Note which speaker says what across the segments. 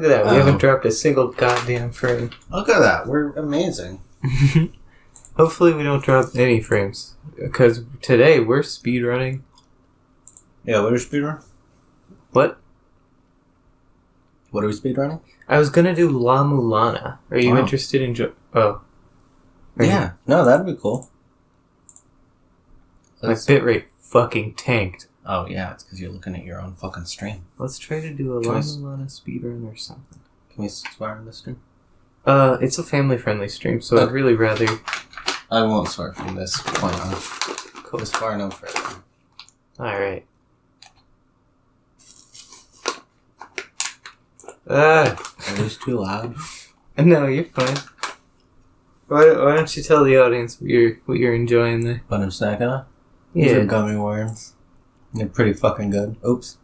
Speaker 1: Look at that. We
Speaker 2: Oh.
Speaker 1: haven't dropped a single goddamn frame.
Speaker 2: Look at that. We're amazing.
Speaker 1: Hopefully, we don't drop any frames. Because today we're speed running.
Speaker 2: Yeah, what are we speedrunning?
Speaker 1: What?
Speaker 2: What are we speedrunning?
Speaker 1: I was gonna do La Mulana. Are you
Speaker 2: Wow.
Speaker 1: interested in jo- Oh. Are you-
Speaker 2: Yeah. No, that'd be cool.
Speaker 1: My bitrate fucking tanked.
Speaker 2: Oh, yeah. It's because you're looking at your own fucking stream.
Speaker 1: Let's try to do a
Speaker 2: Can
Speaker 1: La
Speaker 2: I s-
Speaker 1: Mulana speedrun or something.
Speaker 2: Can we swear on the stream?
Speaker 1: Uh, it's a family-friendly stream, so I'd
Speaker 2: Okay.
Speaker 1: really rather.
Speaker 2: I won't swear from this point on.
Speaker 1: Cool.
Speaker 2: As far no further.
Speaker 1: All right. Ah,
Speaker 2: Are these too loud?
Speaker 1: no, you're fine. Why, why don't you tell the audience what you're what you're enjoying there?
Speaker 2: What I'm snacking on? These are
Speaker 1: Yeah,
Speaker 2: gummy worms. They're pretty fucking good. Oops.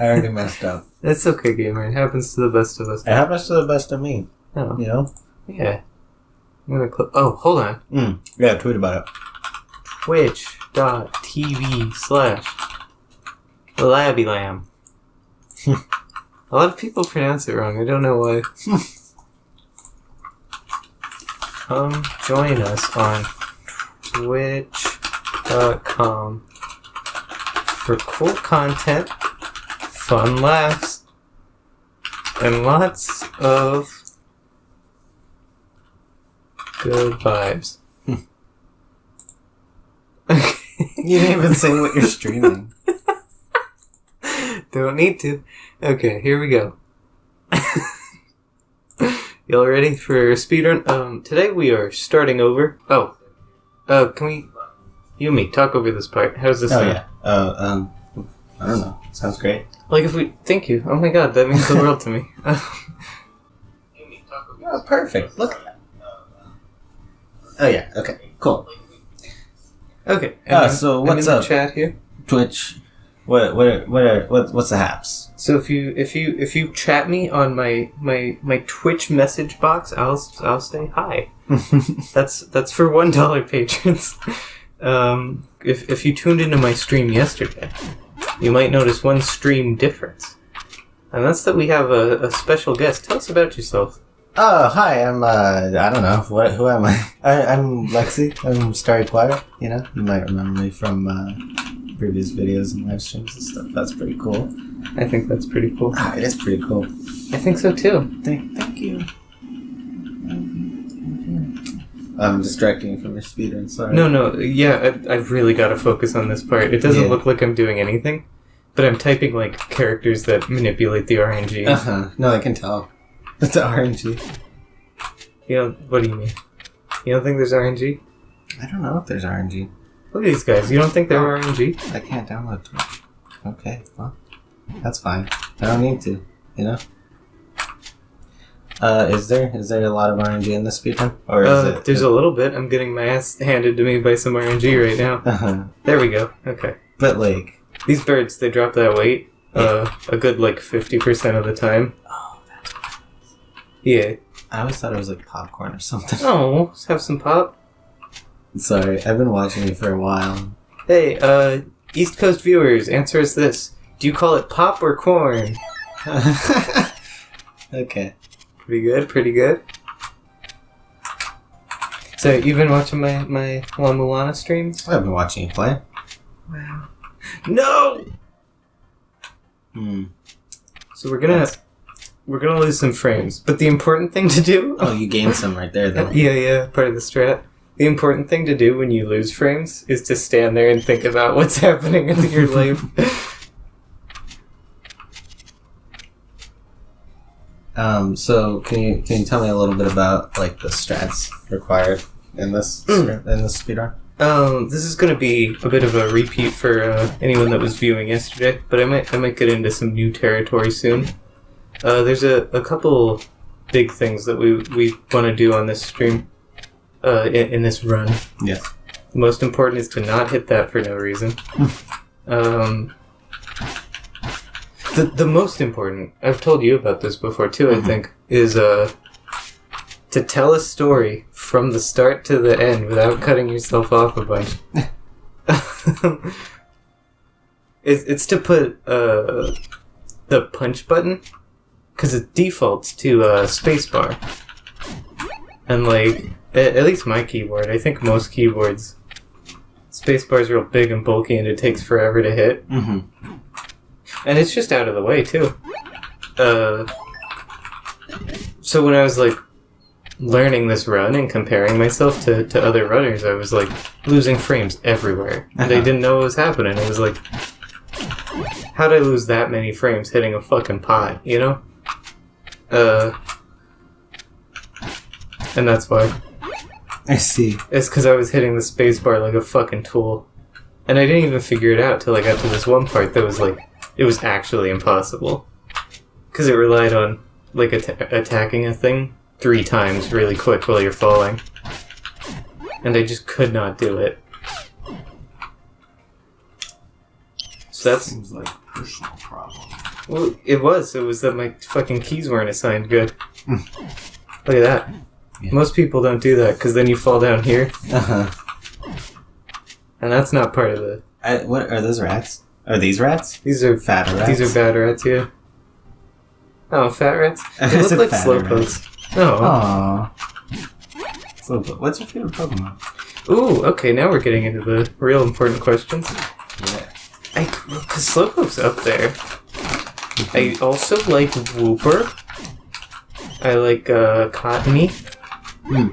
Speaker 2: I already messed up.
Speaker 1: that's okay, gamer. It happens to the best of us.
Speaker 2: It happens to the best of me,
Speaker 1: Oh,
Speaker 2: you know?
Speaker 1: yeah. I'm gonna cl- Oh, hold on.
Speaker 2: Mm. Yeah, tweet about it.
Speaker 1: Twitch.tv slash Labbylam. A lot of people pronounce it wrong. I don't know why. Come join us on twitch.com for cool content, fun laughs, and lots of good vibes.
Speaker 2: You didn't even say what you're streaming.
Speaker 1: Don't need to. Okay, here we go. Y'all ready for speedrun? Um, today we are starting over. Oh, uh, can we, you me, talk over this part? How's this
Speaker 2: Oh,
Speaker 1: sound?
Speaker 2: yeah. Uh, um, I don't know. Sounds great.
Speaker 1: Like if we, thank you. Oh my god, that means the world to me.
Speaker 2: Oh, perfect. Look. Oh, yeah. Okay. Cool.
Speaker 1: okay.
Speaker 2: Ah,
Speaker 1: I'm-
Speaker 2: so what's
Speaker 1: in the
Speaker 2: up?
Speaker 1: chat here?
Speaker 2: Twitch. What, what, what, are, what, what's the haps?
Speaker 1: So if you if you if you chat me on my my my Twitch message box, I'll I'll say hi. That's that's for one dollar patrons. Um, if if you tuned into my stream yesterday, you might notice one stream difference, and that's that we have a, a special guest. Tell us about yourself.
Speaker 2: Oh, hi, I'm, uh, I don't know, what, who am I? I I'm Lexi, I'm Starry Choir, you know, you might remember me from, uh, previous videos and live streams and stuff, that's pretty cool.
Speaker 1: I think that's pretty cool.
Speaker 2: Ah, it is pretty cool.
Speaker 1: I think so too.
Speaker 2: Thank, thank you. I'm distracting you from your I'm sorry.
Speaker 1: No, no, yeah, I, I've really got to focus on this part. It doesn't
Speaker 2: Yeah.
Speaker 1: look like I'm doing anything, but I'm typing like characters that manipulate the RNG.
Speaker 2: Uh-huh, no, I can tell. It's the RNG.
Speaker 1: You know, what do you mean? You don't think there's RNG?
Speaker 2: I don't know if there's RNG.
Speaker 1: Look at these guys. You don't think they're RNG?
Speaker 2: I can't download Twitch. Okay, well, that's fine. I don't need to, you know? Uh, is there is there a lot of RNG in this speedrun? Or is
Speaker 1: Uh,
Speaker 2: it
Speaker 1: there's a little bit. I'm getting my ass handed to me by some RNG right now.
Speaker 2: uh
Speaker 1: There we go. Okay.
Speaker 2: But like
Speaker 1: These birds, they drop that weight uh, a good like 50% of the time.
Speaker 2: Oh
Speaker 1: Yeah.
Speaker 2: I always thought it was like popcorn or something.
Speaker 1: Oh, let's have some pop.
Speaker 2: Sorry, I've been watching you for a while.
Speaker 1: Hey, uh, East Coast viewers, answer us this. Do you call it pop or corn?
Speaker 2: okay.
Speaker 1: Pretty good, pretty good. So, you've been watching my, my La Mulana streams?
Speaker 2: I've been watching you play.
Speaker 1: Wow. No!
Speaker 2: Hmm.
Speaker 1: So we're gonna
Speaker 2: That's-
Speaker 1: we're gonna lose some frames, but the important thing to do,
Speaker 2: Oh, you gained some right there though.
Speaker 1: yeah, yeah, part of the strat. The important thing to do when you lose frames is to stand there and think about what's happening in your life.
Speaker 2: Um, so can you can you tell me a little bit about like the strats required in this
Speaker 1: Mm.
Speaker 2: in this speedrun?
Speaker 1: Um, this is going to be a bit of a repeat for uh, anyone that was viewing yesterday, but I might I might get into some new territory soon. Uh, there's a, a couple big things that we we want to do on this stream, uh, in, in this run.
Speaker 2: Yes.
Speaker 1: The most important is to not hit that for no reason. um, the the most important I've told you about this before too. I
Speaker 2: Mhm.
Speaker 1: think is uh to tell a story from the start to the end without cutting yourself off a bunch. it's it's to put uh the punch button because it defaults to uh, spacebar, and like at, at least my keyboard, I think most keyboards, spacebar is real big and bulky, and it takes forever to hit,
Speaker 2: Mm-hmm.
Speaker 1: And it's just out of the way too. Uh, so when I was like learning this run and comparing myself to, to other runners, I was like losing frames everywhere. And I
Speaker 2: Uh-huh.
Speaker 1: didn't know what was happening. It was like, how'd I lose that many frames hitting a fucking pot, you know? Uh, and that's why.
Speaker 2: I see.
Speaker 1: It's because I was hitting the spacebar like a fucking tool. And I didn't even figure it out till I got to this one part that was like, it was actually impossible. Because it relied on, like, atta- attacking a thing three times really quick while you're falling. And I just could not do it. So that's.
Speaker 2: seems like a personal problem.
Speaker 1: Well, it was. It was that my fucking keys weren't assigned good. Look at that.
Speaker 2: Yeah.
Speaker 1: Most people don't do that because then you fall down here,
Speaker 2: Uh huh.
Speaker 1: and that's not part of the.
Speaker 2: I, what are those rats? Are these rats?
Speaker 1: These are
Speaker 2: Fat rats.
Speaker 1: These are bad rats, yeah. Oh, fat rats? They look like slowpokes. Oh.
Speaker 2: Aww. So, what's your favorite Pokemon?
Speaker 1: Ooh, okay, now we're getting into the real important questions.
Speaker 2: Yeah.
Speaker 1: I, Slowpoke's up there. I also like Wooper. I like, uh, Cottonee.
Speaker 2: Hmm.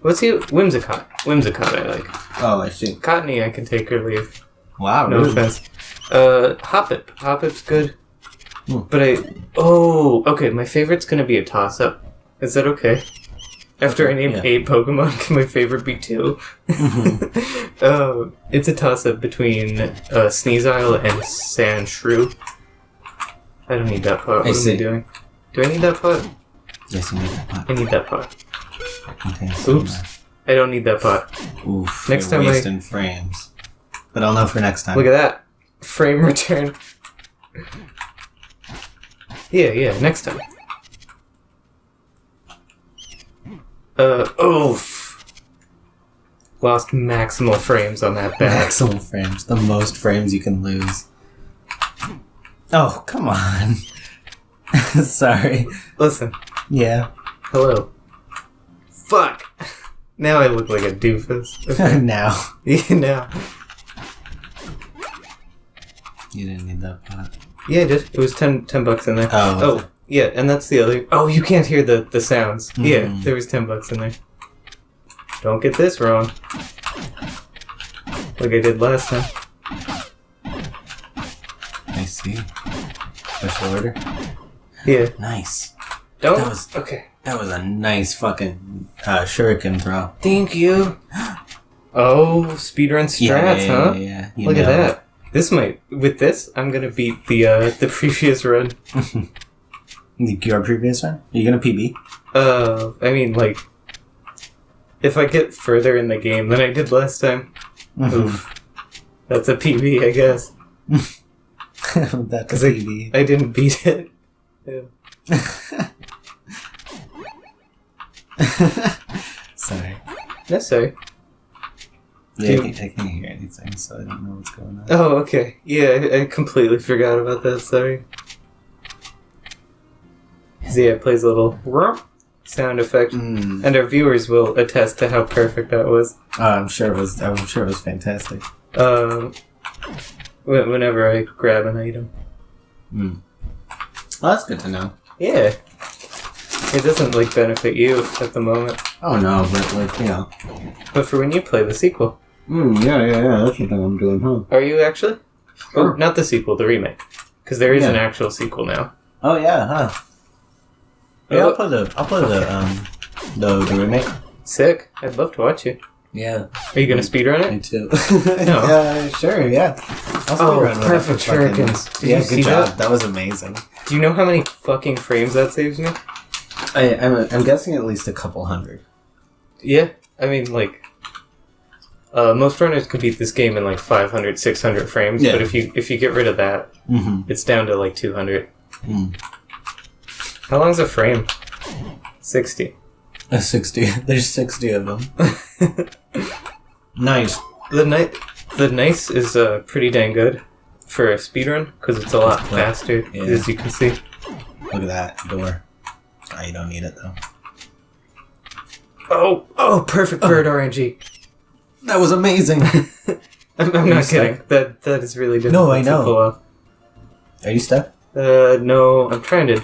Speaker 1: What's he? Whimsicott. Whimsicott I like.
Speaker 2: Oh, I see.
Speaker 1: Cottonee I can take or leave.
Speaker 2: Wow.
Speaker 1: No
Speaker 2: really?
Speaker 1: offense. Uh, Hoppip. Hoppip's good.
Speaker 2: Hmm.
Speaker 1: But I. Oh, okay. My favorite's gonna be a toss up. Is that okay? After I name
Speaker 2: yeah.
Speaker 1: eight Pokemon, can my favorite be 2
Speaker 2: Mm-hmm.
Speaker 1: uh, it's a toss up between uh, Sneasel and Sandshrew. I don't need that pot. What
Speaker 2: I
Speaker 1: am I doing? Do I need that pot?
Speaker 2: yes, you need that pot.
Speaker 1: I need that
Speaker 2: contains some,
Speaker 1: Oops. I don't need that pot.
Speaker 2: uh, Oof.
Speaker 1: Next time I-
Speaker 2: wasting frames. But I'll know for next time.
Speaker 1: Look at that. Frame return. Yeah, yeah, next time. Uh, oof. Lost maximal frames on that bat.
Speaker 2: Maximum frames. The most frames you can lose. Oh, come on. Sorry.
Speaker 1: Listen,
Speaker 2: Yeah.
Speaker 1: hello. Fuck! Now I look like a doofus. Okay.
Speaker 2: now.
Speaker 1: yeah, now.
Speaker 2: You didn't need that pot.
Speaker 1: Yeah, I did. It was 10, 10 bucks in there.
Speaker 2: Oh.
Speaker 1: Oh, yeah, and that's the other. Oh, you can't hear the, the sounds. Yeah,
Speaker 2: Mhm.
Speaker 1: there was 10 bucks in there. Don't get this wrong. Like I did last time.
Speaker 2: I see. Special order.
Speaker 1: Yeah.
Speaker 2: Nice.
Speaker 1: Don't.
Speaker 2: That was-
Speaker 1: Okay.
Speaker 2: That was a nice fucking uh, shuriken throw.
Speaker 1: Thank you. Oh, speedrun strats,
Speaker 2: yeah, yeah,
Speaker 1: huh?
Speaker 2: Yeah, yeah. You
Speaker 1: Look at that. This might. With this, I'm gonna beat the uh, the previous run.
Speaker 2: Your previous one? Are you gonna PB?
Speaker 1: Uh, I mean, like, if I get further in the game than I did last time,
Speaker 2: Mm-hmm.
Speaker 1: oof, that's a PB, I guess.
Speaker 2: That's a
Speaker 1: I-
Speaker 2: PB.
Speaker 1: I didn't beat it. Yeah.
Speaker 2: Sorry.
Speaker 1: That's sorry.
Speaker 2: I can't, hear anything, so I don't know what's going on.
Speaker 1: Oh, okay. Yeah, I, I completely forgot about that. Sorry. yeah, it plays a little sound effect,
Speaker 2: Mm.
Speaker 1: and our viewers will attest to how perfect that was.
Speaker 2: Oh, I'm sure it was. I'm sure it was fantastic.
Speaker 1: Um, wh- whenever I grab an item.
Speaker 2: Mm. Well, that's good to know.
Speaker 1: Yeah. It doesn't like benefit you at the moment,
Speaker 2: Oh no, but like you know.
Speaker 1: but for when you play the sequel,
Speaker 2: Mm, yeah, yeah, yeah. That's the thing I'm doing, huh?
Speaker 1: are you actually? Oh, not the sequel, the remake, because there is an actual sequel now.
Speaker 2: Oh yeah, huh? Yeah,
Speaker 1: Oh.
Speaker 2: I'll play the. I'll play the um, the the remake.
Speaker 1: Sick. I'd love to watch you.
Speaker 2: Yeah,
Speaker 1: Are you gonna speedrun
Speaker 2: me
Speaker 1: it?
Speaker 2: too.
Speaker 1: No.
Speaker 2: Yeah, sure. Yeah. I'll
Speaker 1: Oh, perfect
Speaker 2: fucking-
Speaker 1: shurikens. Did
Speaker 2: yeah,
Speaker 1: you
Speaker 2: good
Speaker 1: see
Speaker 2: job.
Speaker 1: that?
Speaker 2: That? was amazing.
Speaker 1: Do you know how many fucking frames that saves me?
Speaker 2: I, I'm, I'm guessing at least a couple hundred.
Speaker 1: Yeah, I mean, like, uh, most runners can beat this game in like 500, 600 frames,
Speaker 2: Yeah.
Speaker 1: but if you if you get rid of that,
Speaker 2: Mm-hmm.
Speaker 1: it's down to like 200.
Speaker 2: Mm.
Speaker 1: How long's a frame? 60.
Speaker 2: A sixty. There's sixty of them. Nice.
Speaker 1: The night, the nice is uh, pretty dang good for a speedrun because it's a lot faster,
Speaker 2: Yeah.
Speaker 1: as you can see.
Speaker 2: Look at that door. Oh, you don't need it though.
Speaker 1: Oh, oh, perfect bird RNG.
Speaker 2: That was amazing.
Speaker 1: I'm, I'm
Speaker 2: you
Speaker 1: not
Speaker 2: stuck?
Speaker 1: kidding. That that is really difficult
Speaker 2: No, I know.
Speaker 1: pull off.
Speaker 2: Are you stuck?
Speaker 1: Uh, no, I'm trying to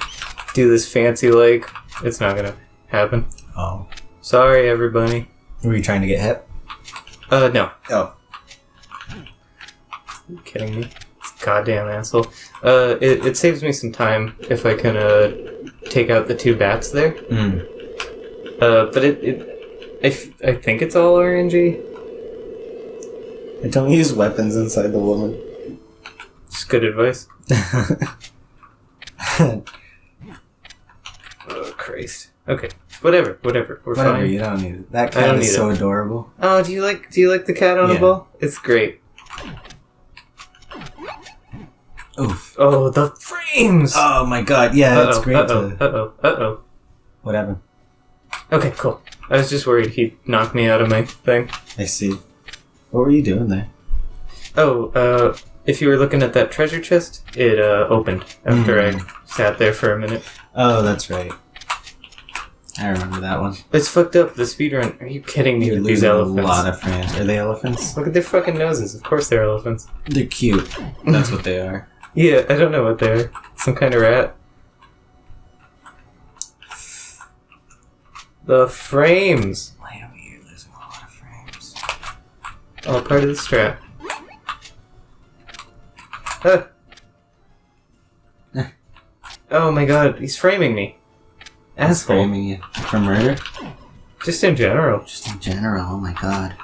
Speaker 1: do this fancy like. It's not gonna happen.
Speaker 2: Oh.
Speaker 1: Sorry, everybody.
Speaker 2: Were you trying to get hit?
Speaker 1: Uh, no.
Speaker 2: Oh.
Speaker 1: Are you kidding me? Goddamn asshole. Uh, it, it saves me some time if I can, uh, take out the two bats there.
Speaker 2: Hmm.
Speaker 1: Uh, but it, it I, f- I think it's all RNG.
Speaker 2: Don't use weapons inside the woman.
Speaker 1: It's good advice. Oh, Christ. Okay. Whatever, whatever. We're
Speaker 2: Whatever,
Speaker 1: fine.
Speaker 2: you don't need it. That cat is so adorable.
Speaker 1: Oh, do you like do you like the cat on a
Speaker 2: Yeah.
Speaker 1: ball? It's great.
Speaker 2: Oof.
Speaker 1: Oh, the frames.
Speaker 2: Oh my god, yeah,
Speaker 1: uh-oh,
Speaker 2: it's great
Speaker 1: uh-oh,
Speaker 2: to.
Speaker 1: uh-oh, uh-oh.
Speaker 2: What happened?
Speaker 1: Okay, cool. I was just worried he'd knock me out of my thing.
Speaker 2: I see. What were you doing there?
Speaker 1: Oh, uh, if you were looking at that treasure chest, it, uh, opened after
Speaker 2: Hmm.
Speaker 1: I sat there for a minute.
Speaker 2: Oh, that's right. I remember that one.
Speaker 1: It's fucked up, the speedrun. Are you kidding me
Speaker 2: You're
Speaker 1: with these elephants?
Speaker 2: a lot of frames. Are they elephants?
Speaker 1: Look at their fucking noses. Of course they're elephants.
Speaker 2: They're cute. That's what they are.
Speaker 1: Yeah, I don't know what they're. Some kind of rat. The frames.
Speaker 2: Lamb, you're losing a lot of frames.
Speaker 1: All part of the strap. Huh. oh my god, he's framing me. Asshole.
Speaker 2: Framing you for murder?
Speaker 1: Just in general.
Speaker 2: Just in general, oh my god.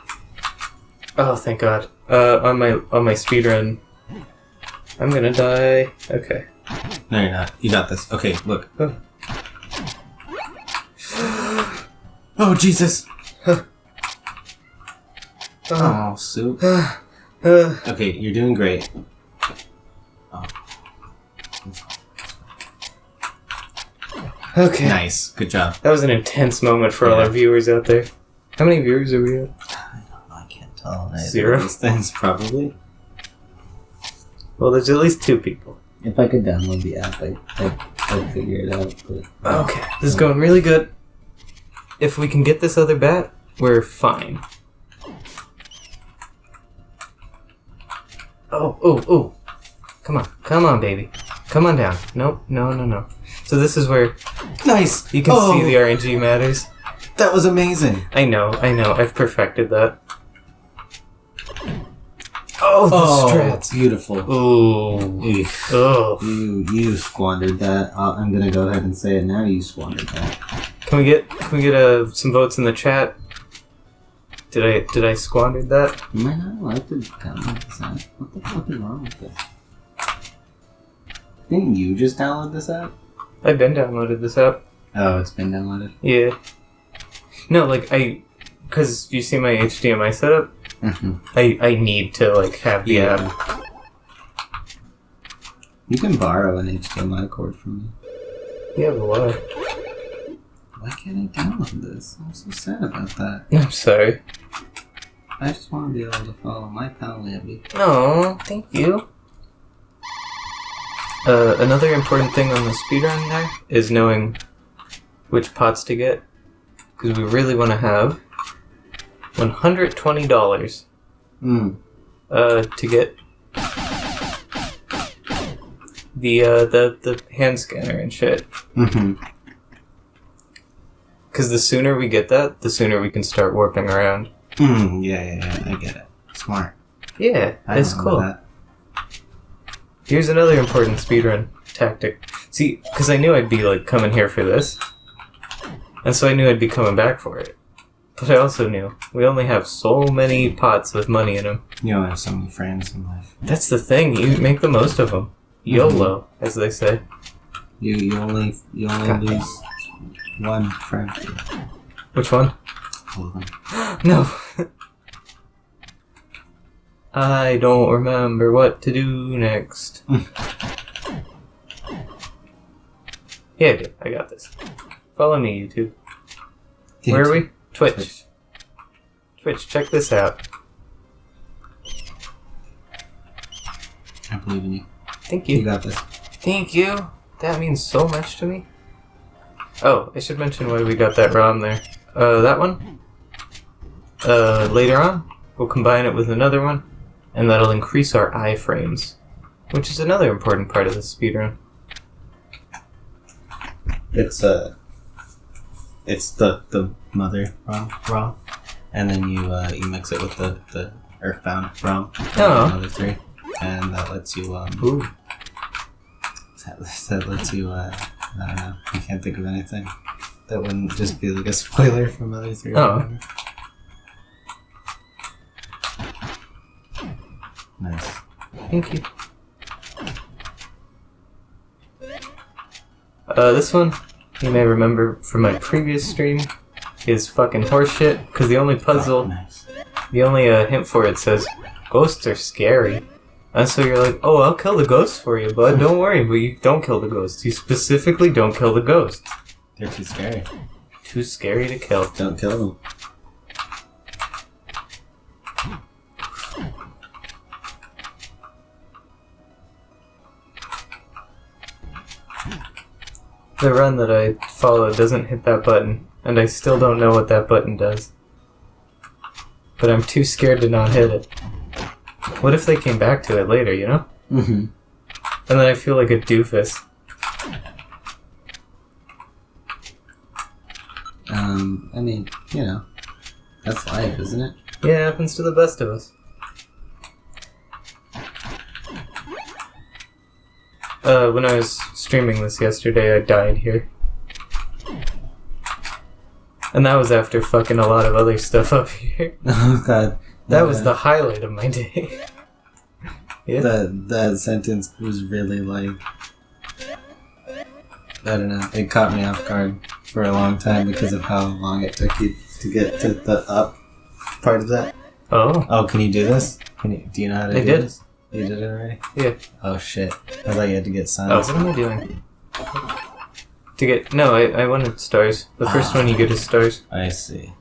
Speaker 1: Oh, thank god. Uh, on my on my speed run, I'm gonna die. Okay.
Speaker 2: No, you're not. You got this. Okay, look.
Speaker 1: Oh.
Speaker 2: Oh, Jesus!
Speaker 1: Oh.
Speaker 2: Oh, soup.
Speaker 1: Uh,
Speaker 2: Okay, you're doing great.
Speaker 1: okay.
Speaker 2: Nice. Good job.
Speaker 1: That was an intense moment for all our viewers out there. How many viewers are we at?
Speaker 2: I can't tell. either
Speaker 1: Zero?
Speaker 2: These things, probably.
Speaker 1: Well, there's at least two people.
Speaker 2: If I could download the app, I, I, I'd figure it out. But
Speaker 1: Okay, this is going really good. If we can get this other bat, we're fine. Oh, oh, oh. Come on, come on, baby. Come on down. Nope, no, no, no. So this is where
Speaker 2: Nice!
Speaker 1: you can
Speaker 2: Oh,
Speaker 1: see the RNG matters.
Speaker 2: That was amazing!
Speaker 1: I know, I know. I've perfected that. Oh, the
Speaker 2: Oh,
Speaker 1: strats.
Speaker 2: beautiful.
Speaker 1: Ooh. Oh.
Speaker 2: You you squandered that. Uh, I'm gonna go ahead and say it now. You squandered that.
Speaker 1: Can we get can we get uh, some votes in the chat? Did I did I squander that?
Speaker 2: You might not like to download this app. What the fuck is wrong with this? Didn't you just download this app?
Speaker 1: I've been downloaded this app.
Speaker 2: Oh, it's been downloaded.
Speaker 1: Yeah. No, like I, because you see my HDMI setup.
Speaker 2: Mhm.
Speaker 1: I I need to like have the app.
Speaker 2: You can borrow an HDMI cord from me.
Speaker 1: Yeah, but why?
Speaker 2: Why can't I download this? I'm so sad about that.
Speaker 1: I'm sorry.
Speaker 2: I just want to be able to follow my pal Lambie.
Speaker 1: No, thank you. Uh, another important thing on the speedrun there is knowing which pots to get, because we really want to have one hundred twenty dollars
Speaker 2: Mm.
Speaker 1: uh, to get the uh, the the hand scanner and shit.
Speaker 2: Mm-hmm.
Speaker 1: Because the sooner we get that, the sooner we can start warping around.
Speaker 2: Mm, yeah, yeah, yeah. I get it. Smart.
Speaker 1: Yeah,
Speaker 2: I
Speaker 1: that's cool.
Speaker 2: That.
Speaker 1: Here's another important speedrun tactic. See, because I knew I'd be like coming here for this, and so I knew I'd be coming back for it. But I also knew we only have so many pots with money in them.
Speaker 2: You only have so many friends in life.
Speaker 1: That's the thing. You make the most of them. YOLO, as they say.
Speaker 2: You you only you only
Speaker 1: God.
Speaker 2: lose one friend.
Speaker 1: Which one?
Speaker 2: Them.
Speaker 1: No. I don't remember what to do next. Hmm. yeah, I. I got this. Follow me, YouTube. Where are we? Twitch.
Speaker 2: Twitch.
Speaker 1: Twitch, check this out.
Speaker 2: I believe in you.
Speaker 1: Thank
Speaker 2: You
Speaker 1: you.
Speaker 2: got this.
Speaker 1: Thank you. that means so much to me. Oh, I should mention why we got that ROM there. Uh, that one. Uh, later on, we'll combine it with another one, and that'll increase our iframes, which is another important part of the speedrun.
Speaker 2: It's uh, it's the the mother ROM, ROM, and then you uh, you mix it with the the Earthbound ROM,
Speaker 1: Oh.
Speaker 2: another three, and that lets you um
Speaker 1: Ooh.
Speaker 2: that, that lets you uh I don't know I can't think of anything that wouldn't just be like a spoiler from other three.
Speaker 1: Oh.
Speaker 2: whatever. Nice.
Speaker 1: Thank you. Uh, this one, you may remember from my previous stream, is fucking horseshit, because the only puzzle,
Speaker 2: Nice.
Speaker 1: the only uh, hint for it says, ghosts are scary. And so you're like, oh, I'll kill the ghosts for you, bud, don't worry, but you don't kill the ghosts. You specifically don't kill the ghosts.
Speaker 2: They're too scary.
Speaker 1: Too scary to kill.
Speaker 2: Don't kill them.
Speaker 1: The run that I follow doesn't hit that button, and I still don't know what that button does. But I'm too scared to not hit it. What if they came back to it later, you know?
Speaker 2: Mm-hmm.
Speaker 1: And then I feel like a doofus.
Speaker 2: Um, I mean, you know, that's life, isn't it?
Speaker 1: Yeah, it happens to the best of us. Uh, when I was streaming this yesterday, I died here. And that was after fucking a lot of other stuff up here.
Speaker 2: Oh God,
Speaker 1: That was the highlight of my day. yeah.
Speaker 2: that that sentence was really like I don't know. It caught me off guard for a long time because of how long it took you to get to the up part of that.
Speaker 1: oh.
Speaker 2: Oh, can you do this? Can you? Do you know how to
Speaker 1: I
Speaker 2: do
Speaker 1: did.
Speaker 2: this? You did it already.
Speaker 1: Yeah.
Speaker 2: Oh shit! I thought you had to get signs.
Speaker 1: Oh, what am I doing? To get no, I, I wanted stars. The first one you get is stars.
Speaker 2: I see.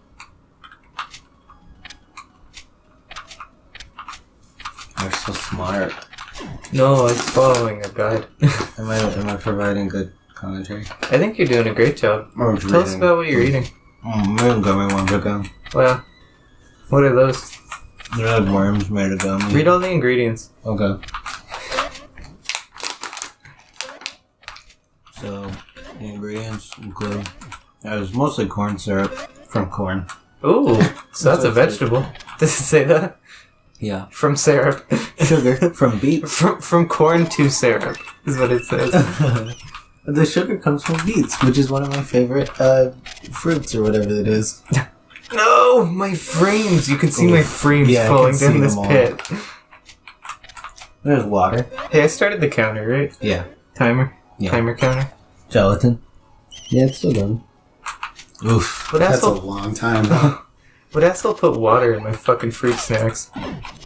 Speaker 2: You're so smart.
Speaker 1: No, I was following a guide.
Speaker 2: Am I am I providing good commentary?
Speaker 1: I think you're doing a great job. Tell us about what you're eating.
Speaker 2: Mm, I'm gummy one to go.
Speaker 1: Wow. What are those?
Speaker 2: They're like worms made of gummy.
Speaker 1: Read all the ingredients.
Speaker 2: Okay. So, the ingredients include. It was mostly corn syrup from corn.
Speaker 1: Ooh, so that's a vegetable. Does it say that?
Speaker 2: Yeah.
Speaker 1: From syrup.
Speaker 2: Sugar from beets.
Speaker 1: from from corn to syrup is what it says.
Speaker 2: the sugar comes from beets, which is one of my favorite uh, fruits or whatever it is.
Speaker 1: No, my frames. You can see my frames
Speaker 2: Yeah,
Speaker 1: falling down this pit.
Speaker 2: There's water.
Speaker 1: Hey, I started the counter, right?
Speaker 2: Yeah.
Speaker 1: Timer.
Speaker 2: Yeah.
Speaker 1: Timer counter.
Speaker 2: Gelatin. Yeah, it's still going. Oof.
Speaker 1: But
Speaker 2: that's a
Speaker 1: asshole-
Speaker 2: long time.
Speaker 1: Would asshole put water in my fucking fruit snacks?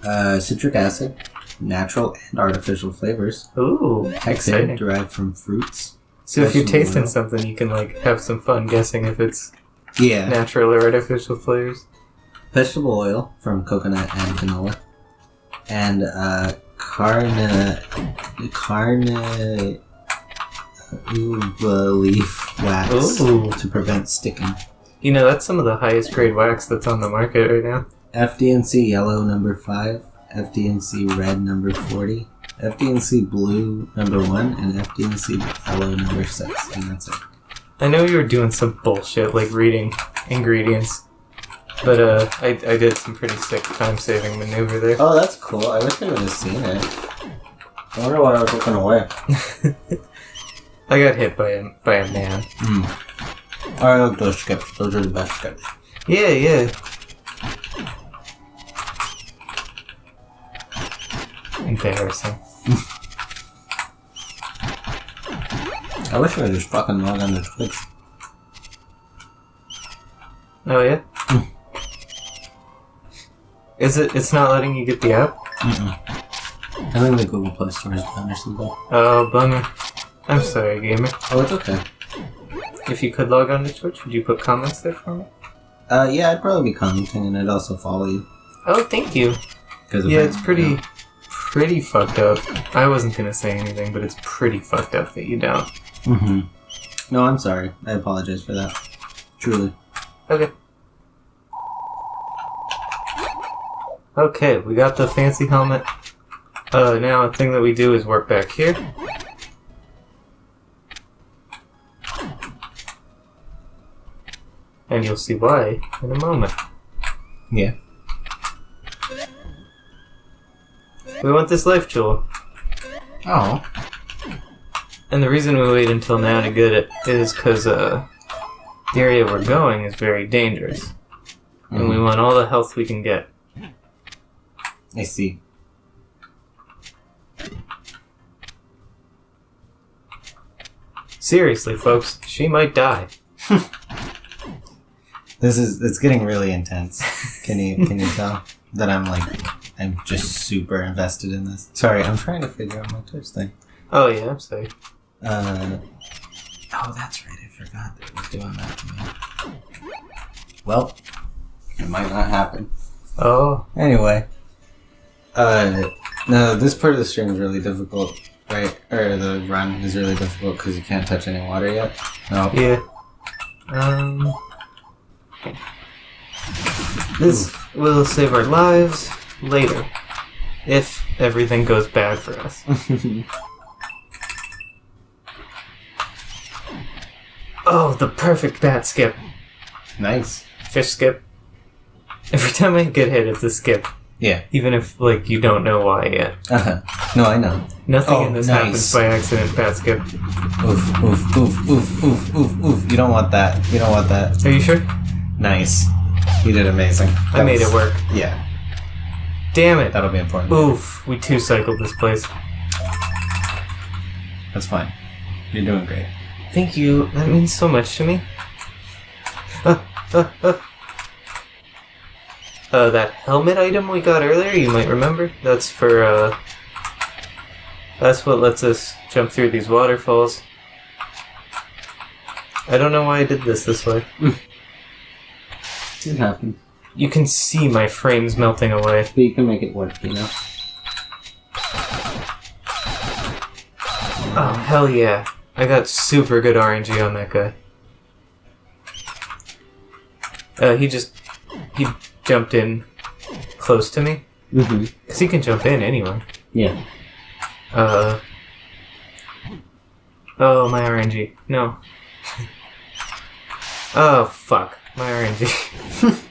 Speaker 2: uh, citric acid, natural and artificial flavors,
Speaker 1: Ooh,
Speaker 2: hexane derived from fruits.
Speaker 1: So if you're tasting
Speaker 2: oil.
Speaker 1: something, you can like have some fun guessing if it's
Speaker 2: Yeah.
Speaker 1: natural or artificial flavors.
Speaker 2: Vegetable oil from coconut and canola, and uh, carne carne uva leaf wax
Speaker 1: Ooh.
Speaker 2: to prevent sticking.
Speaker 1: You know, that's some of the highest grade wax that's on the market right now.
Speaker 2: FD&C yellow number five, FD&C red number forty, FD&C blue number one, and FD&C yellow number six, and that's it.
Speaker 1: I know you were doing some bullshit like reading ingredients, but uh, I, I did some pretty sick time saving maneuver there.
Speaker 2: Oh, that's cool. I wish I would have seen it. I wonder why I was looking away.
Speaker 1: I got hit by a by a man.
Speaker 2: I like those skips. Those are the best skips.
Speaker 1: Yeah, yeah. Embarrassing.
Speaker 2: I wish I would just fucking log on to Twitch.
Speaker 1: Oh yeah. Is it? It's not letting you get the app.
Speaker 2: I think the Google Play Store is done or something.
Speaker 1: Oh bummer. I'm sorry, gamer.
Speaker 2: Oh, it's okay.
Speaker 1: If you could log on to Twitch, would you put comments there for me?
Speaker 2: Uh, yeah, I'd probably be commenting and I'd also follow you.
Speaker 1: Oh, thank you. Yeah, it's pretty, pretty fucked up. I wasn't gonna say anything, but it's pretty fucked up that you don't.
Speaker 2: Mm-hmm. No, I'm sorry. I apologize for that. Truly.
Speaker 1: Okay. Okay, we got the fancy helmet. Uh, now a thing that we do is work back here. And you'll see why in a moment.
Speaker 2: Yeah.
Speaker 1: We want this life jewel.
Speaker 2: Oh.
Speaker 1: And the reason we wait until now to get it is because uh, the area we're going is very dangerous. And we want all the health we can get.
Speaker 2: I see.
Speaker 1: Seriously, folks, she might die.
Speaker 2: This is it's getting really intense. Can you can you tell that I'm like I'm just super invested in this? Sorry, I'm trying to figure out my Twitch thing.
Speaker 1: Oh, yeah, I'm sorry.
Speaker 2: Uh, oh, that's right. I forgot that it was doing that to me. Well, it might not happen.
Speaker 1: Oh,
Speaker 2: Anyway, uh, no, this part of the stream is really difficult, right? Or the run is really difficult because you can't touch any water yet. No.
Speaker 1: yeah. Um. This will save our lives later. If everything goes bad for us. Oh, the perfect bat skip.
Speaker 2: nice.
Speaker 1: Fish skip. Every time I get hit, it's a skip.
Speaker 2: Yeah.
Speaker 1: Even if, like, you don't know why yet.
Speaker 2: Uh huh. No, I know.
Speaker 1: Nothing
Speaker 2: Oh,
Speaker 1: in this
Speaker 2: nice.
Speaker 1: happens by accident, bat skip.
Speaker 2: Oof, oof, oof, oof, oof, oof, oof. You don't want that. You don't want that.
Speaker 1: Are you sure?
Speaker 2: Nice. You did amazing.
Speaker 1: I
Speaker 2: That
Speaker 1: made
Speaker 2: was-
Speaker 1: it work.
Speaker 2: Yeah,
Speaker 1: Damn it.
Speaker 2: that'll be important.
Speaker 1: Oof, we two cycled this place.
Speaker 2: That's fine. You're doing great.
Speaker 1: Thank you. That means so much to me. Uh, uh, uh. Uh, that helmet item we got earlier, you might remember. That's for, uh. That's what lets us jump through these waterfalls. I don't know why I did this this way.
Speaker 2: It happens.
Speaker 1: You can see my frames melting away.
Speaker 2: But you can make it work, you know?
Speaker 1: Oh, hell yeah. I got super good RNG on that guy. Uh, he just. He jumped in close to me.
Speaker 2: Mm-hmm.
Speaker 1: Because he can jump in anywhere.
Speaker 2: Yeah.
Speaker 1: Uh. Oh, my RNG. No. oh, fuck. My RNG.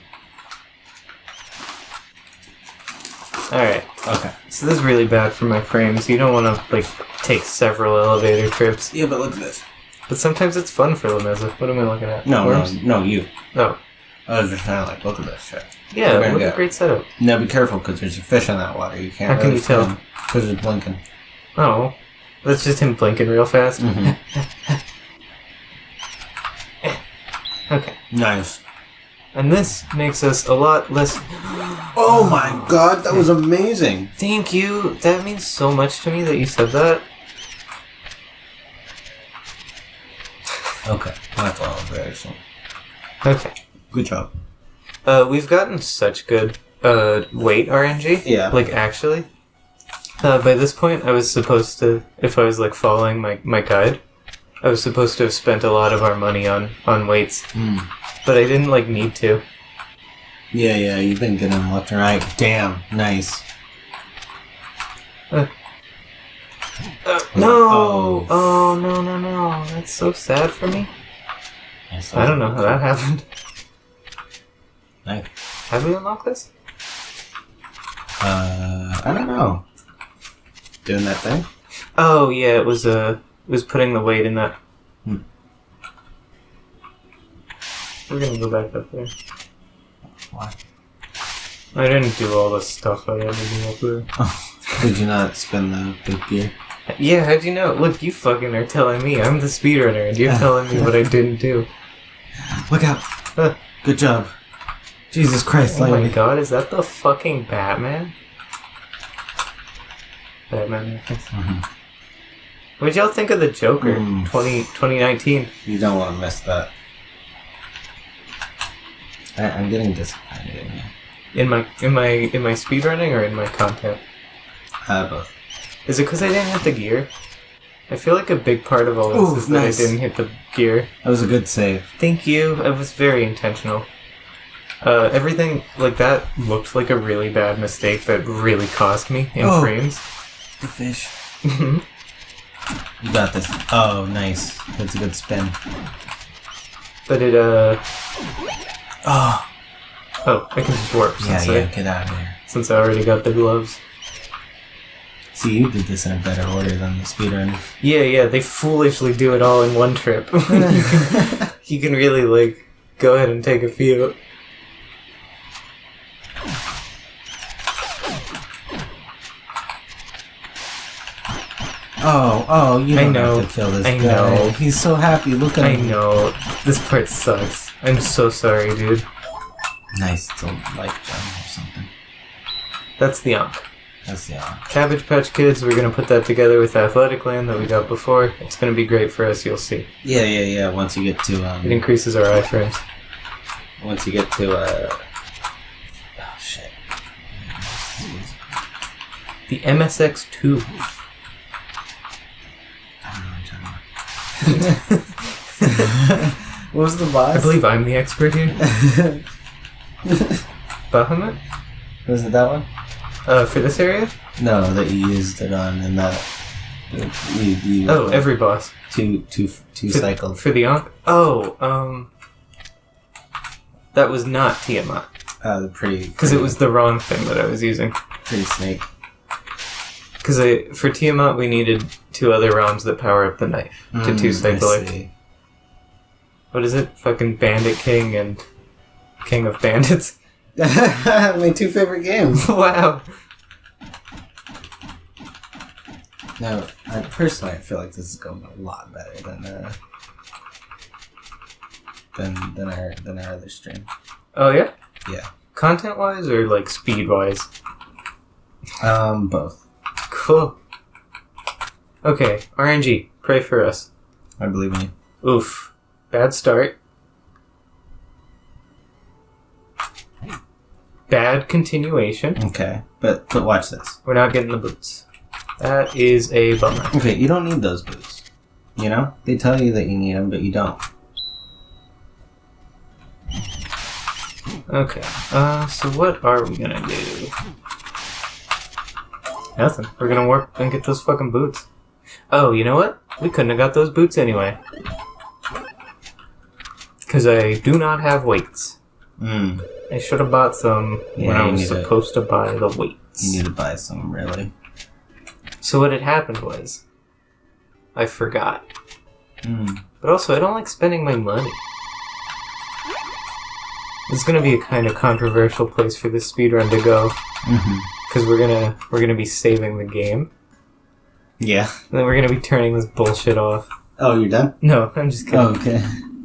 Speaker 1: Alright.
Speaker 2: Okay.
Speaker 1: So this is really bad for my frames. You don't want to, like, take several elevator trips.
Speaker 2: Yeah, but look at this.
Speaker 1: But sometimes it's fun for Lemeza. What am I looking at?
Speaker 2: No,
Speaker 1: Worms?
Speaker 2: no, no, you.
Speaker 1: Oh.
Speaker 2: I was just kind of like, look at this shit.
Speaker 1: Yeah,
Speaker 2: We're
Speaker 1: what a great setup.
Speaker 2: Now be careful because there's a fish in that water. You can't.
Speaker 1: How can you tell?
Speaker 2: Because it's blinking.
Speaker 1: Oh. That's just him blinking real fast.
Speaker 2: Mhm.
Speaker 1: Okay.
Speaker 2: Nice.
Speaker 1: And this makes us a lot less.
Speaker 2: Oh my god, that was amazing.
Speaker 1: Thank you. That means so much to me that you said that.
Speaker 2: Okay, that's all very soon.
Speaker 1: Okay.
Speaker 2: Good job.
Speaker 1: Uh, we've gotten such good uh weight RNG.
Speaker 2: Yeah.
Speaker 1: Like actually. Uh, by this point, I was supposed to, if I was like following my my guide, I was supposed to have spent a lot of our money on on weights,
Speaker 2: Mm.
Speaker 1: but I didn't like need to.
Speaker 2: Yeah, yeah, you've been getting them left and right. Damn, nice.
Speaker 1: Uh, no! Oh no no no! That's so sad for me. I don't know how that happened.
Speaker 2: Nice.
Speaker 1: Have we unlocked this?
Speaker 2: Uh, I don't know. Doing that thing?
Speaker 1: Oh yeah, it was uh, it was putting the weight in that.
Speaker 2: Hmm.
Speaker 1: We're gonna go back up there.
Speaker 2: Why?
Speaker 1: I didn't do all the stuff I had to do up there.
Speaker 2: Did you not spend the big gear?
Speaker 1: Yeah, how'd you know? Look, you fucking are telling me. I'm the speedrunner, and you're
Speaker 2: Yeah.
Speaker 1: telling me what I didn't do.
Speaker 2: Look out!
Speaker 1: Huh.
Speaker 2: Good job. Jesus Christ,
Speaker 1: Oh my god, is that the fucking Batman? Batman reference.
Speaker 2: Mhm.
Speaker 1: What'd y'all think of the Joker
Speaker 2: Mm.
Speaker 1: 20, 2019?
Speaker 2: You don't want to miss that. I, I'm getting disappointed in you.
Speaker 1: In my in my in my speedrunning or in my content?
Speaker 2: Uh, both.
Speaker 1: Is it because I didn't hit the gear? I feel like a big part of all this
Speaker 2: Ooh,
Speaker 1: is that. I didn't hit the gear.
Speaker 2: That was a good save.
Speaker 1: Thank you. It was very intentional. Uh, everything like that looked like a really bad mistake that really cost me in
Speaker 2: Oh.
Speaker 1: frames.
Speaker 2: The fish. You got this. Oh, nice. That's a good spin.
Speaker 1: but it uh
Speaker 2: Oh,
Speaker 1: oh, I can just warp
Speaker 2: yeah,
Speaker 1: since
Speaker 2: yeah.
Speaker 1: I
Speaker 2: Get out of here.
Speaker 1: since I already got the gloves.
Speaker 2: See, you did this in a better order than the speedrun.
Speaker 1: Yeah, yeah, they foolishly do it all in one trip. you, can, you can really like go ahead and take a few.
Speaker 2: Oh, oh, you don't
Speaker 1: know.
Speaker 2: have to kill this
Speaker 1: I
Speaker 2: guy.
Speaker 1: know.
Speaker 2: He's so happy. Look at
Speaker 1: I
Speaker 2: him.
Speaker 1: know this part sucks. I'm so sorry, dude.
Speaker 2: Nice. It's a life gem or something.
Speaker 1: That's the Ankh.
Speaker 2: That's yeah.
Speaker 1: Cabbage Patch Kids, we're gonna put that together with Athletic Land that we got before. It's gonna be great for us, you'll see.
Speaker 2: Yeah, yeah, yeah. Once you get to
Speaker 1: It
Speaker 2: um,
Speaker 1: increases our iframes.
Speaker 2: once you get to uh, oh shit.
Speaker 1: The MSX2.
Speaker 2: What was the boss?
Speaker 1: I believe I'm the expert here. Bahamut?
Speaker 2: was it that one?
Speaker 1: Uh, for this area?
Speaker 2: No, that you used it on and that you, you
Speaker 1: Oh, every boss.
Speaker 2: two two two
Speaker 1: For,
Speaker 2: cycles.
Speaker 1: For the Ankh? Oh, um. That was not Tiamat.
Speaker 2: Uh, the pretty
Speaker 1: Because it was the wrong thing that I was using.
Speaker 2: pretty snake.
Speaker 1: Because for Tiamat, we needed two other realms that power up the knife to two
Speaker 2: Mm, I
Speaker 1: What is it? Fucking Bandit King and King of Bandits.
Speaker 2: My two favorite games.
Speaker 1: wow.
Speaker 2: No, I personally I feel like this is going a lot better than uh, than than our than our other stream.
Speaker 1: Oh, yeah?
Speaker 2: Yeah.
Speaker 1: Content wise or like speed wise?
Speaker 2: Um, both.
Speaker 1: Cool. Okay, RNG, pray for us.
Speaker 2: I believe in you.
Speaker 1: Oof. Bad start. Bad continuation.
Speaker 2: Okay, but but watch this.
Speaker 1: We're not getting the boots. That is a bummer.
Speaker 2: Okay, you don't need those boots. You know, they tell you that you need them, but you don't.
Speaker 1: Okay. Uh, so what are we gonna do? Nothing. We're gonna work and get those fucking boots. Oh, you know what? We couldn't have got those boots anyway. Because I do not have weights.
Speaker 2: Mm,
Speaker 1: I should have bought some when
Speaker 2: Yeah,
Speaker 1: I
Speaker 2: you
Speaker 1: was
Speaker 2: need to-
Speaker 1: supposed to buy the weights.
Speaker 2: you need to buy some, really.
Speaker 1: So what had happened was, I forgot.
Speaker 2: Mm.
Speaker 1: But also, I don't like spending my money. It's gonna be a kind of controversial place for this speedrun to go,
Speaker 2: hmm
Speaker 1: because we're gonna we're gonna be saving the game,
Speaker 2: Yeah.
Speaker 1: and then we're gonna be turning this bullshit off.
Speaker 2: Oh, you're done.
Speaker 1: No, I'm just kidding.
Speaker 2: Oh, okay.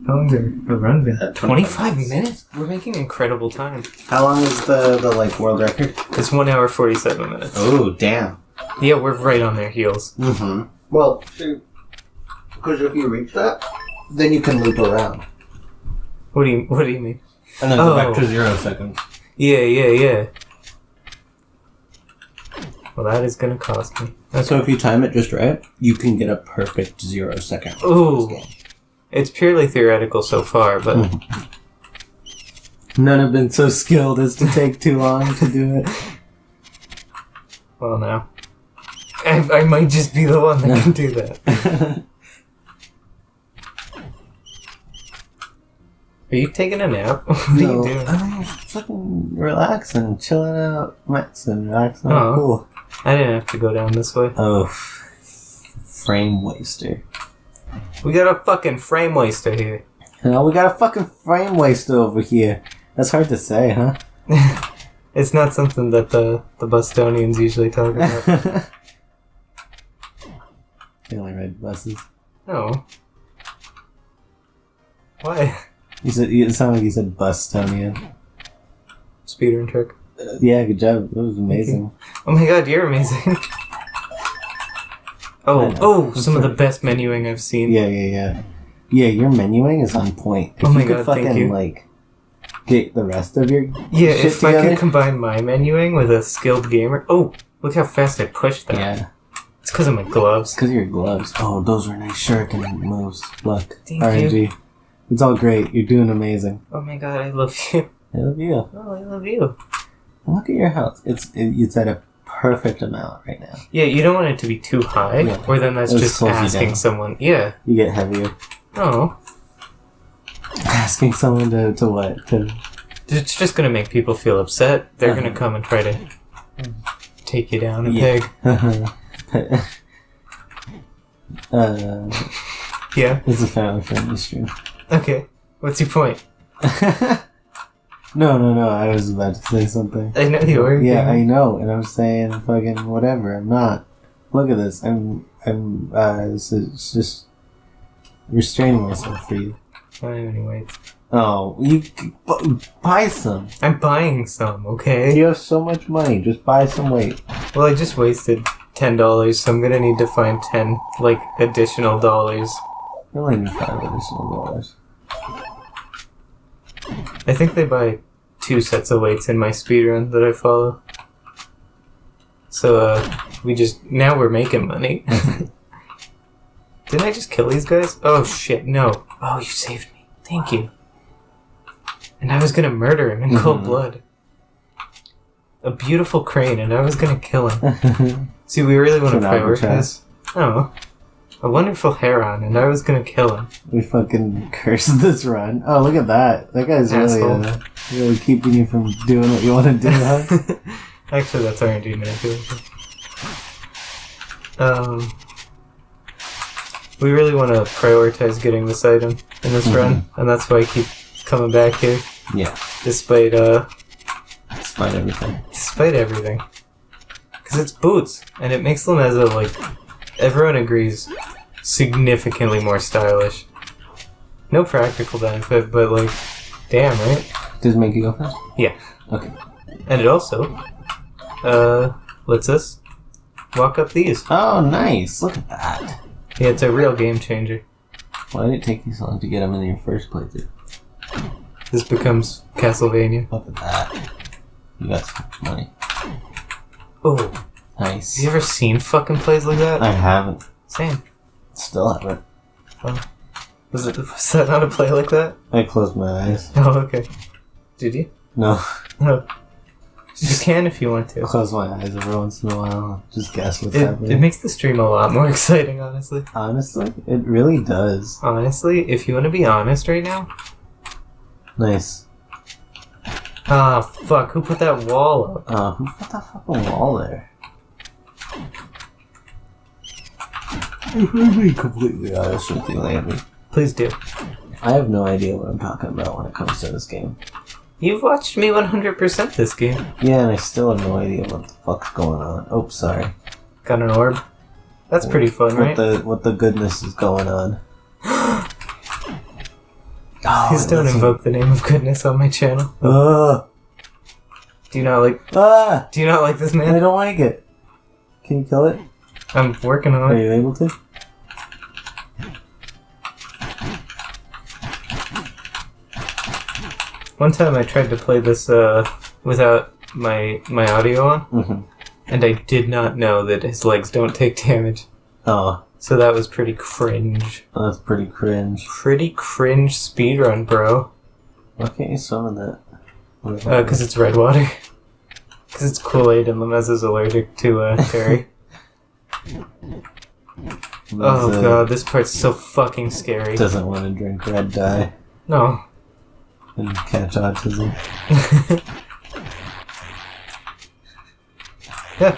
Speaker 1: How long did the run been?
Speaker 2: Uh,
Speaker 1: 25 minutes? We're making incredible time.
Speaker 2: How long is the the like world record?
Speaker 1: It's one hour 47 minutes.
Speaker 2: Oh, damn.
Speaker 1: Yeah, we're right on their heels.
Speaker 2: Mm-hmm. Well, because if you reach that, then you can loop around.
Speaker 1: What do you What do you mean?
Speaker 2: And then
Speaker 1: go back to
Speaker 2: zero seconds.
Speaker 1: Yeah, yeah, yeah. Well, that is gonna cost me.
Speaker 2: So if you time it just right, you can get a perfect zero second.
Speaker 1: Ooh. It's purely theoretical so far, but hmm.
Speaker 2: None have been so skilled as to take too long to do it.
Speaker 1: well, now I, I might just be the one that can do that. Are you taking a nap? What are you doing?
Speaker 2: I'm fucking relaxing, chilling out, maxing, relaxing.
Speaker 1: Oh.
Speaker 2: Cool.
Speaker 1: I didn't have to go down this way.
Speaker 2: Oh, frame waster.
Speaker 1: We got a fucking frame waster here.
Speaker 2: Oh, we got a fucking frame waster over here. That's hard to say, huh?
Speaker 1: It's not something that the the Bostonians usually talk about.
Speaker 2: they only ride buses.
Speaker 1: No. Why?
Speaker 2: You said it sounded like you said Bustonian.
Speaker 1: and trick.
Speaker 2: Yeah, good job. That was amazing.
Speaker 1: Oh my god, you're amazing.
Speaker 2: I
Speaker 1: Oh,
Speaker 2: know.
Speaker 1: oh, some of the best menuing I've seen.
Speaker 2: Yeah, yeah, yeah. Yeah, your menuing is on point. If
Speaker 1: Oh my
Speaker 2: you could
Speaker 1: God, thank
Speaker 2: fucking
Speaker 1: you.
Speaker 2: like get the rest of your
Speaker 1: Yeah,
Speaker 2: shit
Speaker 1: if I
Speaker 2: together.
Speaker 1: could combine my menuing with a skilled gamer. Oh, look how fast I pushed that.
Speaker 2: Yeah.
Speaker 1: It's because of my gloves.
Speaker 2: Because of your gloves. Oh, those were nice shuriken moves. Look.
Speaker 1: Thank
Speaker 2: RNG. It's all great. You're doing amazing.
Speaker 1: Oh my god, I love you.
Speaker 2: I love you.
Speaker 1: Oh, I love you.
Speaker 2: Look at your health. It's it, it's at a perfect amount right now.
Speaker 1: Yeah, you don't want it to be too high,
Speaker 2: Yeah.
Speaker 1: or then that's
Speaker 2: It
Speaker 1: just asking someone. Yeah.
Speaker 2: You get heavier.
Speaker 1: Oh,
Speaker 2: Asking someone to, to what? To
Speaker 1: it's just gonna make people feel upset. They're
Speaker 2: Uh-huh.
Speaker 1: gonna come and try to take you down a
Speaker 2: Yeah.
Speaker 1: peg.
Speaker 2: uh,
Speaker 1: Yeah.
Speaker 2: it's a family friendly stream.
Speaker 1: Okay. What's your point?
Speaker 2: no, no, no. I was about to say something.
Speaker 1: I know you were.
Speaker 2: Yeah, I know, and I'm saying fucking whatever. I'm not. Look at this. I'm. I'm. Uh, it's, it's just restraining myself for you.
Speaker 1: I don't have any weights.
Speaker 2: Oh, you buy some.
Speaker 1: I'm buying some. Okay.
Speaker 2: You have so much money. Just buy some weight.
Speaker 1: Well, I just wasted ten dollars, so I'm gonna need to find ten like additional dollars.
Speaker 2: You only need five additional dollars.
Speaker 1: I think they buy two sets of weights in my speedrun that I follow. So uh, we just now we're making money. Didn't I just kill these guys? Oh shit! No. Oh, you saved me. Thank you. And I was gonna murder him in cold
Speaker 2: Mhm.
Speaker 1: blood. A beautiful crane, and I was gonna kill him. See, we really want to prioritize. Oh, a wonderful heron, and I was gonna kill him.
Speaker 2: we fucking cursed this run. Oh, look at that. That guy's really, uh, really keeping you from doing what you want to do, huh?
Speaker 1: Actually, that's RNG manipulation. Um, we really want to prioritize getting this item in this
Speaker 2: Mhm.
Speaker 1: run, and that's why I keep coming back here,
Speaker 2: yeah.
Speaker 1: despite uh,
Speaker 2: Despite everything.
Speaker 1: despite everything. Because it's boots, and it makes Lemeza like everyone agrees significantly more stylish. No practical benefit, but like, damn right.
Speaker 2: Does it make you go fast?
Speaker 1: Yeah.
Speaker 2: Okay.
Speaker 1: And it also uh lets us walk up these.
Speaker 2: Oh, nice. Look at that.
Speaker 1: Yeah, it's a real game changer.
Speaker 2: Why did it take you so long to get them in your first playthrough?
Speaker 1: This becomes Castlevania.
Speaker 2: Look at that. You got some money.
Speaker 1: Oh, have
Speaker 2: Nice.
Speaker 1: you ever seen fucking plays like that?
Speaker 2: I haven't.
Speaker 1: Same.
Speaker 2: Still haven't.
Speaker 1: Was it was that not a play like that?
Speaker 2: I closed my eyes.
Speaker 1: Oh, okay. Did you?
Speaker 2: No.
Speaker 1: No. You can if you want to.
Speaker 2: Close my eyes every once in a while. Just guess what's
Speaker 1: It,
Speaker 2: happening.
Speaker 1: it makes the stream a lot more exciting, honestly.
Speaker 2: Honestly, it really does.
Speaker 1: Honestly, if you want to be honest right now.
Speaker 2: Nice.
Speaker 1: Ah, fuck, who put that wall up?
Speaker 2: Uh, who put that fucking wall there? If I'm being completely honest with you, Landry,
Speaker 1: Please do.
Speaker 2: I have no idea what I'm talking about when it comes to this game.
Speaker 1: You've watched me 100% this game.
Speaker 2: Yeah, and I still have no idea what the fuck's going on. Oh, sorry.
Speaker 1: Got an orb. That's pretty fun,
Speaker 2: what
Speaker 1: right?
Speaker 2: the what the goodness is going on? oh,
Speaker 1: Please don't invoke the name of goodness on my channel. Do you not like?
Speaker 2: ah!
Speaker 1: Do you not like this man?
Speaker 2: I don't like it. Can you kill it?
Speaker 1: I'm working on it.
Speaker 2: Are you able to?
Speaker 1: One time I tried to play this uh, without my my audio on,
Speaker 2: Mm-hmm.
Speaker 1: and I did not know that his legs don't take damage.
Speaker 2: Oh,
Speaker 1: So that was pretty cringe.
Speaker 2: that's pretty cringe.
Speaker 1: Pretty cringe speedrun, bro.
Speaker 2: Why can't you summon that?
Speaker 1: Uh, cause it's red water. Cause it's Kool-Aid and Lemeza is allergic to uh, Terry. oh
Speaker 2: uh,
Speaker 1: god, this part's so fucking scary.
Speaker 2: Doesn't want to drink red dye
Speaker 1: No.
Speaker 2: and catch autism.
Speaker 1: Yeah.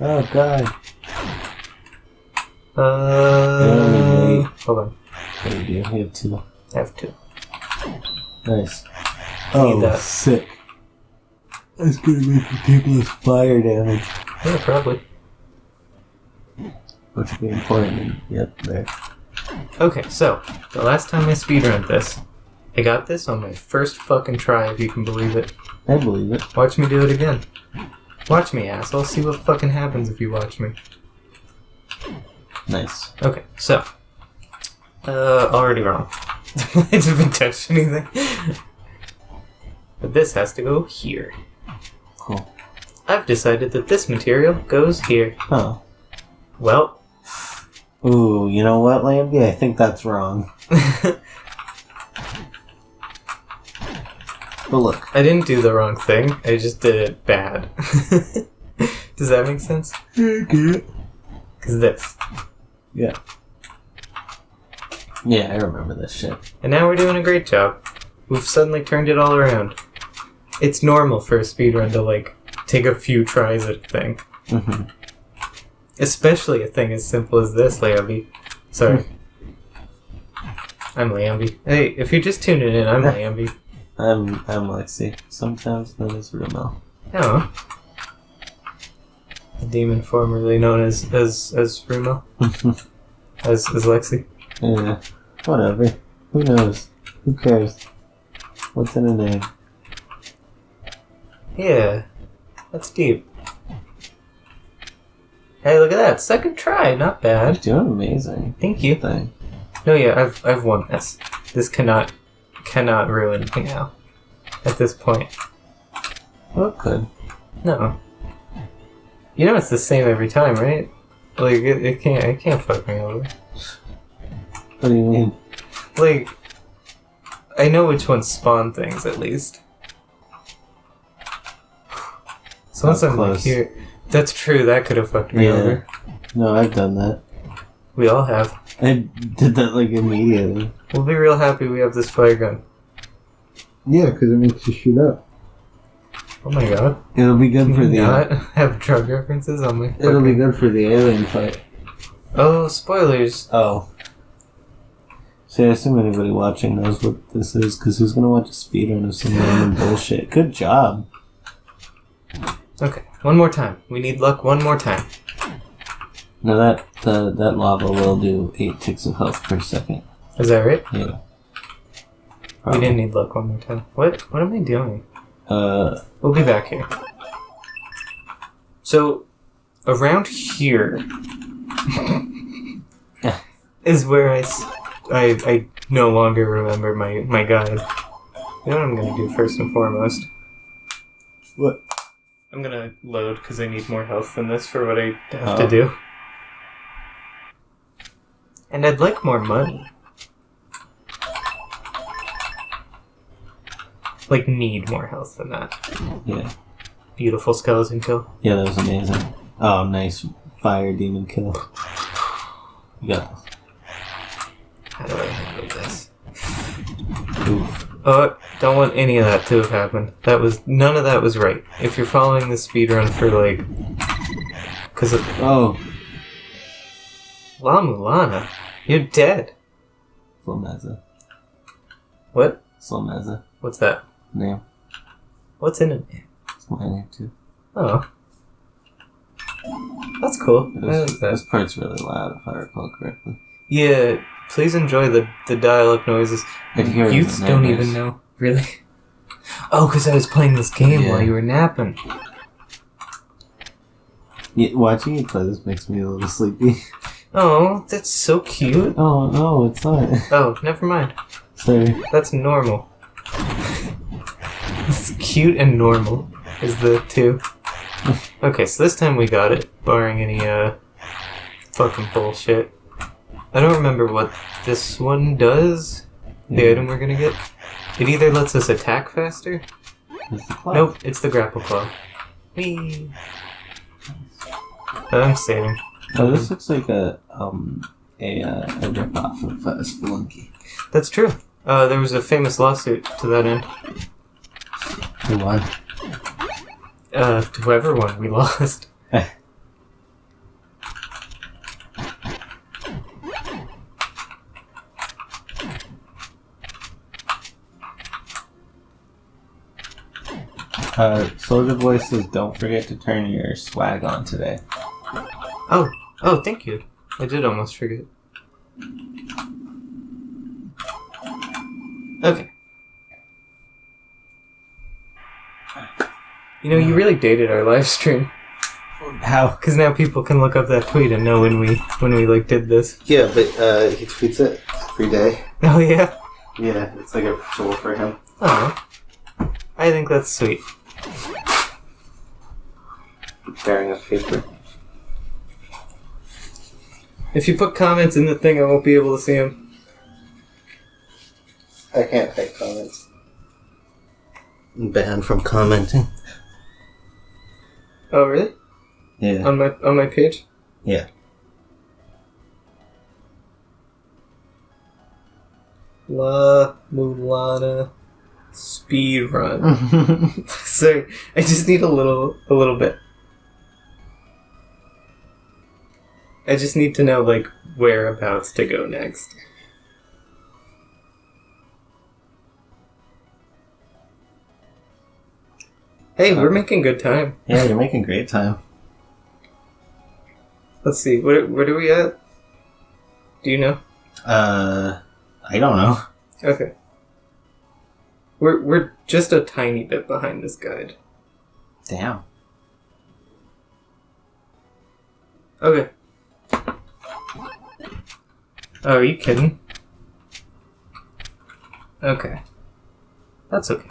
Speaker 2: Oh god.
Speaker 1: Uh,
Speaker 2: wait.
Speaker 1: hold on.
Speaker 2: What do you do? You have two.
Speaker 1: I have two.
Speaker 2: Nice. Oh,
Speaker 1: that.
Speaker 2: sick. That's gonna make ridiculous fire damage.
Speaker 1: Yeah, probably.
Speaker 2: Which would be important. Yep, there.
Speaker 1: Okay, so the last time I speedrun this, I got this on my first fucking try, if you can believe it.
Speaker 2: I believe it.
Speaker 1: Watch me do it again. Watch me, asshole. See what fucking happens if you watch me.
Speaker 2: Nice.
Speaker 1: Okay, so. Uh, already wrong. I haven't touched anything. But this has to go here.
Speaker 2: Cool.
Speaker 1: I've decided that this material goes here.
Speaker 2: Oh.
Speaker 1: Well,
Speaker 2: Ooh, you know what, Lambie? I think that's wrong. But look.
Speaker 1: I didn't do the wrong thing. I just did it bad. Does that make sense? Because this.
Speaker 2: Yeah. Yeah, I remember this shit.
Speaker 1: And now we're doing a great job. We've suddenly turned it all around. It's normal for a speedrun to, like, take a few tries at a thing.
Speaker 2: hmm
Speaker 1: Especially a thing as simple as this, Lambie. Sorry. I'm Lambie. Hey, if you're just tuning in, I'm Lambie.
Speaker 2: I'm I'm Lexi, sometimes known as Rumel.
Speaker 1: Oh. A demon formerly known as as as Rumo. As as Lexi.
Speaker 2: yeah, whatever. Who knows? Who cares? What's in a name?
Speaker 1: Yeah. That's deep. Hey, look at that. Second try, not bad.
Speaker 2: You're doing amazing.
Speaker 1: Thank you.
Speaker 2: Thing.
Speaker 1: No, yeah, I've I've won this. This cannot cannot ruin me now. At this point.
Speaker 2: Well, it could.
Speaker 1: No. You know it's the same every time, right? Like it, it can't it can't fuck me over.
Speaker 2: What do you mean?
Speaker 1: Like I know which ones spawn things at least. So once
Speaker 2: That
Speaker 1: like
Speaker 2: close.
Speaker 1: here that's true, that could have fucked me
Speaker 2: Yeah.
Speaker 1: over.
Speaker 2: No, I've done that.
Speaker 1: We all have.
Speaker 2: I did that like immediately.
Speaker 1: We'll be real happy we have this fire gun.
Speaker 2: Yeah, because it makes you shoot up.
Speaker 1: Oh my god.
Speaker 2: It'll be good for
Speaker 1: Can you
Speaker 2: the.
Speaker 1: not have drug references on my
Speaker 2: It'll be good for the alien fight.
Speaker 1: Oh, spoilers.
Speaker 2: Oh. See, I assume anybody watching knows what this is, because who's gonna watch a speedrun of some random bullshit? Good job.
Speaker 1: Okay, one more time. We need luck one more time.
Speaker 2: Now that the, that lava will do eight ticks of health per second.
Speaker 1: Is that right?
Speaker 2: Yeah.
Speaker 1: We didn't need luck one more time. What what am I doing?
Speaker 2: Uh,
Speaker 1: We'll be back here. So, around here is where I, I, I no longer remember my, my guide. You know what I'm gonna do first and foremost?
Speaker 2: What?
Speaker 1: I'm gonna load because I need more health than this for what I have
Speaker 2: Oh.
Speaker 1: to do. And I'd like more money. Like, need more health than that.
Speaker 2: yeah.
Speaker 1: Beautiful skeleton kill.
Speaker 2: Yeah, that was amazing. Oh, nice fire demon kill. You got this.
Speaker 1: How do I handle this?
Speaker 2: Oof.
Speaker 1: Oh, don't want any of that to have happened. That was none of that was right. If you're following the speedrun for like, because
Speaker 2: Oh,
Speaker 1: La Mulana, you're dead.
Speaker 2: Slomeza.
Speaker 1: What?
Speaker 2: Slomeza.
Speaker 1: What's that?
Speaker 2: Name.
Speaker 1: What's in it?
Speaker 2: It's my name too.
Speaker 1: Oh, that's cool. That.
Speaker 2: this part's really loud, if I recall correctly.
Speaker 1: Yeah, please enjoy the the dial-up noises.
Speaker 2: Hear it
Speaker 1: Youths don't even know. Really? Oh, because I was playing this game
Speaker 2: Yeah.
Speaker 1: while you were napping.
Speaker 2: Yeah, watching you play this makes me a little sleepy.
Speaker 1: Oh, that's so cute.
Speaker 2: Oh no, it's not.
Speaker 1: Oh, never mind.
Speaker 2: Sorry.
Speaker 1: That's normal. it's cute and normal is the two. Okay, so this time we got it, barring any uh fucking bullshit. I don't remember what this one does. The
Speaker 2: Yeah.
Speaker 1: item we're gonna get. It either lets us attack faster. Nope, it's the grapple claw. Whee. I'm saving.
Speaker 2: Oh, this looks like a um a uh, a rip off of uh, Spelunky.
Speaker 1: That's true. Uh, there was a famous lawsuit to that end.
Speaker 2: Who won?
Speaker 1: Uh, whoever won, we lost.
Speaker 2: Uh, Soldier Boy says, "Don't forget to turn your swag on today."
Speaker 1: Oh, oh, thank you. I did almost forget. Okay. You know, you really dated our live stream
Speaker 2: How?
Speaker 1: because now people can look up that tweet and know when we when we like did this.
Speaker 2: Yeah, but uh, he tweets it every day.
Speaker 1: Oh yeah.
Speaker 2: Yeah, it's like a ritual for him.
Speaker 1: Oh, I think that's sweet.
Speaker 2: Tearing up paper.
Speaker 1: If you put comments in the thing, I won't be able to see them.
Speaker 2: I can't type comments. I'm banned from commenting.
Speaker 1: Oh, really?
Speaker 2: Yeah.
Speaker 1: On my on my page?
Speaker 2: Yeah.
Speaker 1: La Mulana speed run. Sorry, I just need a little a little bit. I just need to know like whereabouts to go next. Hey, we're making good time.
Speaker 2: yeah, you're making great time.
Speaker 1: Let's see. Where where are we at? Do you know?
Speaker 2: Uh, I don't know.
Speaker 1: Okay. We're we're just a tiny bit behind this guide.
Speaker 2: Damn.
Speaker 1: Okay. Oh, are you kidding? Okay. That's okay.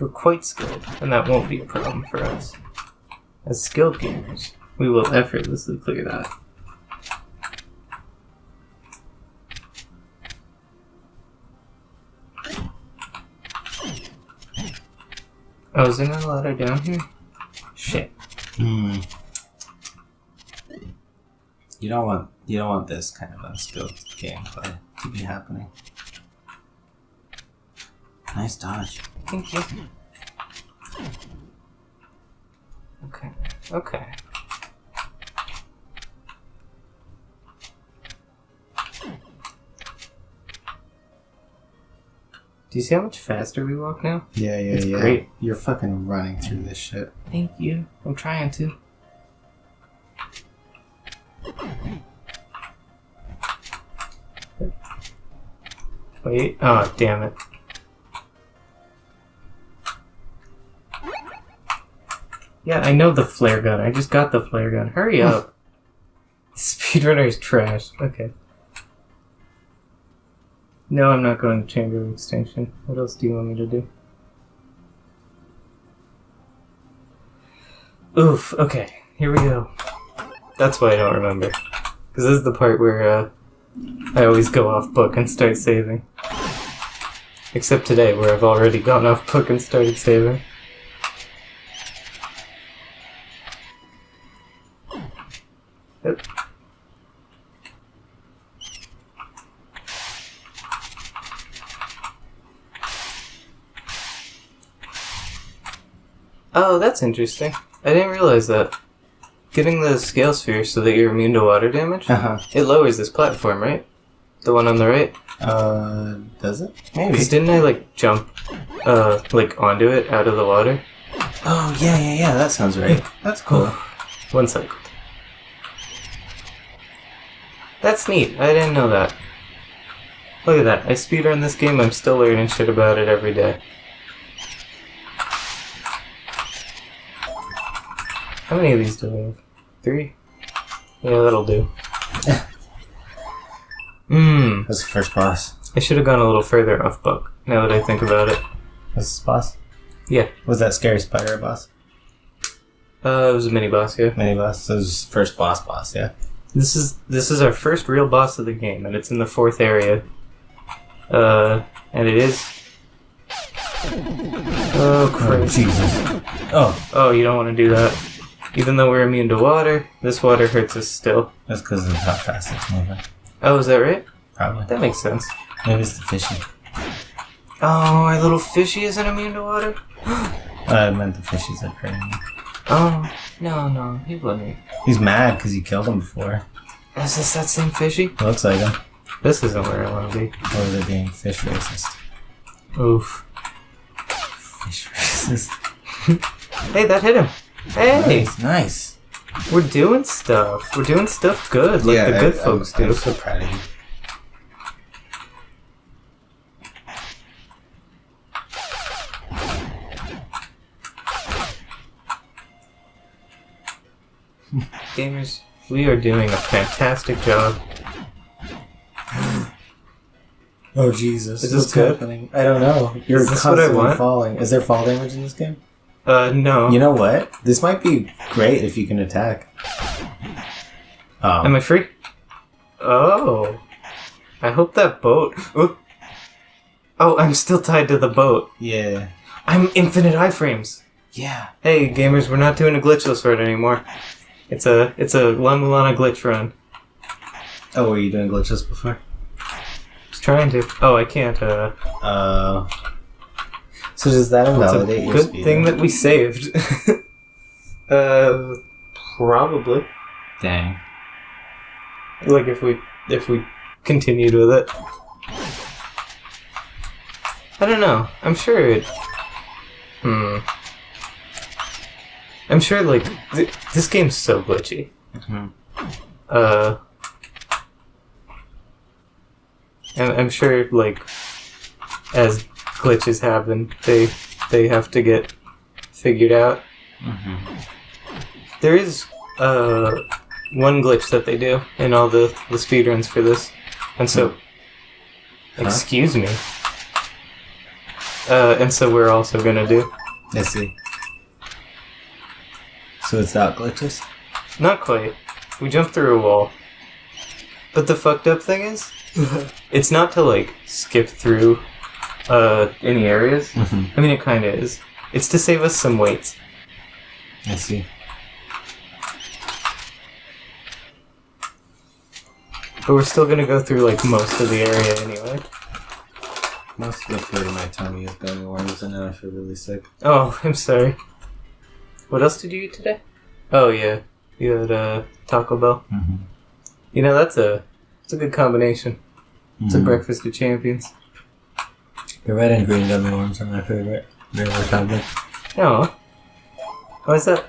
Speaker 1: We're quite skilled, and that won't be a problem for us. As skilled gamers, we will effortlessly clear that. Oh, is there not a ladder down here? Shit.
Speaker 2: Hmm. You don't want you don't want this kind of unskilled gameplay to be happening. Nice dodge.
Speaker 1: Thank you. Okay. Okay. Do you see how much faster we walk now?
Speaker 2: Yeah, yeah,
Speaker 1: It's
Speaker 2: yeah.
Speaker 1: great.
Speaker 2: You're fucking running through this shit.
Speaker 1: Thank you. I'm trying to. Wait. Oh, damn it. Yeah, I know the flare gun. I just got the flare gun. Hurry up. Speedrunner is trash. Okay. No, I'm not going to Chamber of Extinction. What else do you want me to do? Oof, okay, here we go. That's why I don't remember. Because this is the part where uh, I always go off book and start saving. Except today, where I've already gone off book and started saving. Oh, that's interesting. I didn't realize that. Getting the scale sphere so that you're immune to water damage,
Speaker 2: Uh huh.
Speaker 1: it lowers this platform, right? The one on the right?
Speaker 2: Uh, does it? Maybe.
Speaker 1: Because didn't I, like, jump, uh, like, onto it out of the water?
Speaker 2: Oh yeah, yeah, yeah. That sounds right. That's cool.
Speaker 1: One sec. That's neat. I didn't know that. Look at that. I speedrun this game, I'm still learning shit about it every day. How many of these do we have? Three? Yeah, that'll do. Mmm.
Speaker 2: That's the first boss.
Speaker 1: I should have gone a little further off book, now that I think about it.
Speaker 2: That's the boss.
Speaker 1: Yeah.
Speaker 2: Was that scary spider boss?
Speaker 1: Uh, it was a mini boss, yeah.
Speaker 2: Mini boss. That was first boss boss. Yeah.
Speaker 1: This is this is our first real boss of the game, and it's in the fourth area. Uh, and it is. Oh
Speaker 2: Oh
Speaker 1: Christ!
Speaker 2: Jesus. Oh,
Speaker 1: Oh, you don't want to do that. Even though we're immune to water, this water hurts us still.
Speaker 2: that's because of how fast it's moving.
Speaker 1: Oh, is that right?
Speaker 2: Probably.
Speaker 1: That makes sense.
Speaker 2: Maybe it's the fishy.
Speaker 1: Oh, our little fishy isn't immune to water.
Speaker 2: I meant the fishies are me.
Speaker 1: Oh no, no, he wouldn't.
Speaker 2: He's mad because you killed him before.
Speaker 1: Is this that same fishy?
Speaker 2: Looks like him.
Speaker 1: This isn't where I want to be.
Speaker 2: Or is it being fish racist?
Speaker 1: Oof.
Speaker 2: Fish racist.
Speaker 1: Hey, that hit him. Hey,
Speaker 2: Nice. Nice.
Speaker 1: we're doing stuff. We're doing stuff good, like the good
Speaker 2: I-
Speaker 1: folks
Speaker 2: I'm,
Speaker 1: do.
Speaker 2: I'm so proud of you.
Speaker 1: Gamers, we are doing a fantastic job.
Speaker 2: Oh Jesus!
Speaker 1: Is this
Speaker 2: What's
Speaker 1: good?
Speaker 2: happening? I don't know. You're
Speaker 1: Is this what I
Speaker 2: constantly
Speaker 1: want?
Speaker 2: falling. Is there fall damage in this game?
Speaker 1: Uh, no.
Speaker 2: You know what? This might be great if you can attack. Oh,
Speaker 1: Am I free? Oh. I hope that boat. Oop. Oh, I'm still tied to the boat.
Speaker 2: Yeah.
Speaker 1: I'm infinite iframes.
Speaker 2: Yeah.
Speaker 1: Hey, gamers, we're not doing a glitchless run anymore. It's a it's a La Mulana glitch run.
Speaker 2: Oh, were you doing glitches before?
Speaker 1: Just trying to. Oh, I can't. Uh,
Speaker 2: Uh. So does that
Speaker 1: it's a
Speaker 2: invalidate your
Speaker 1: good
Speaker 2: speed?
Speaker 1: thing that we saved. uh, probably.
Speaker 2: Dang.
Speaker 1: Like if we if we continued with it. I don't know. I'm sure it. Hmm. I'm sure like th- this game's so glitchy.
Speaker 2: Mhm.
Speaker 1: Uh. And I'm sure like as glitches happen, they they have to get figured out.
Speaker 2: Mhm.
Speaker 1: There is uh one glitch that they do in all the the speedruns for this, and so
Speaker 2: Huh?
Speaker 1: excuse me. Uh, and so we're also gonna do
Speaker 2: I see. So it's not glitches?
Speaker 1: not quite. We jumped through a wall, but the fucked up thing is, it's not to like skip through uh any areas.
Speaker 2: Mhm.
Speaker 1: I mean, it kind of is. It's to save us some weight.
Speaker 2: I see.
Speaker 1: But we're still gonna go through like most of the area anyway.
Speaker 2: Most of the food in my tummy is gummy worms, and now I feel really sick.
Speaker 1: Oh, I'm sorry. What else did you eat today? Oh yeah, you had uh, Taco Bell.
Speaker 2: Mm-hmm.
Speaker 1: You know that's a it's a good combination. It's
Speaker 2: Mm-hmm.
Speaker 1: a breakfast of champions.
Speaker 2: The red and green gummy worms are my favorite. They're the combo.
Speaker 1: Oh, why is that?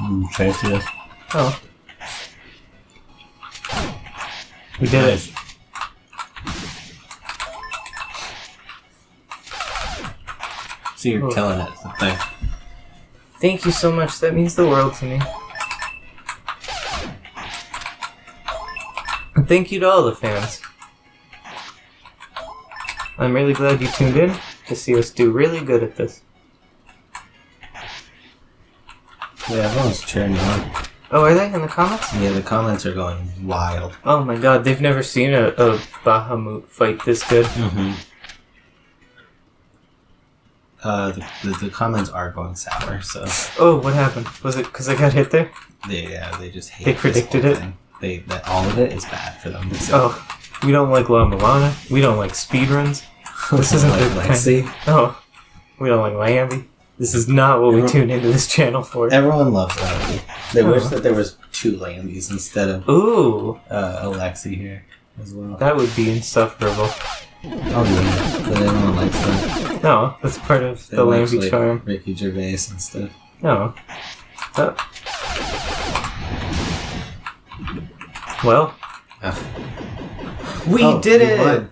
Speaker 2: Mm, fancy.
Speaker 1: Oh, we did it.
Speaker 2: So you're
Speaker 1: Oh.
Speaker 2: killing it. Thing.
Speaker 1: Thank you so much. That means the world to me. And thank you to all the fans. I'm really glad you tuned in to see us do really good at this.
Speaker 2: Yeah, everyone's cheering on.
Speaker 1: Oh, are they in the comments?
Speaker 2: Yeah, the comments are going wild.
Speaker 1: Oh my god, they've never seen a, a Bahamut fight this good.
Speaker 2: Mm-hmm. Uh, the, the, the comments are going sour, so
Speaker 1: Oh, what happened? Was it because I got hit there?
Speaker 2: they yeah they just hate.
Speaker 1: They predicted it?
Speaker 2: Thing. They that all of it is bad for them.
Speaker 1: Oh, we don't like La Mulana. We don't like speedruns. This isn't
Speaker 2: like Lexi.
Speaker 1: Oh, we don't like Lambie. This is not what we
Speaker 2: Everyone-
Speaker 1: tune into this channel for.
Speaker 2: Everyone loves Lambie. They wish that there was two Lambies instead of
Speaker 1: Ooh,
Speaker 2: uh, Alexi here as well.
Speaker 1: that would be insufferable.
Speaker 2: Oh yeah, but everyone likes that.
Speaker 1: No, that's part of
Speaker 2: They
Speaker 1: the
Speaker 2: like,
Speaker 1: Lambie
Speaker 2: like,
Speaker 1: charm.
Speaker 2: Ricky Gervais and stuff.
Speaker 1: No. Oh. Well,
Speaker 2: Ugh.
Speaker 1: We
Speaker 2: Oh,
Speaker 1: did
Speaker 2: you
Speaker 1: it.
Speaker 2: won.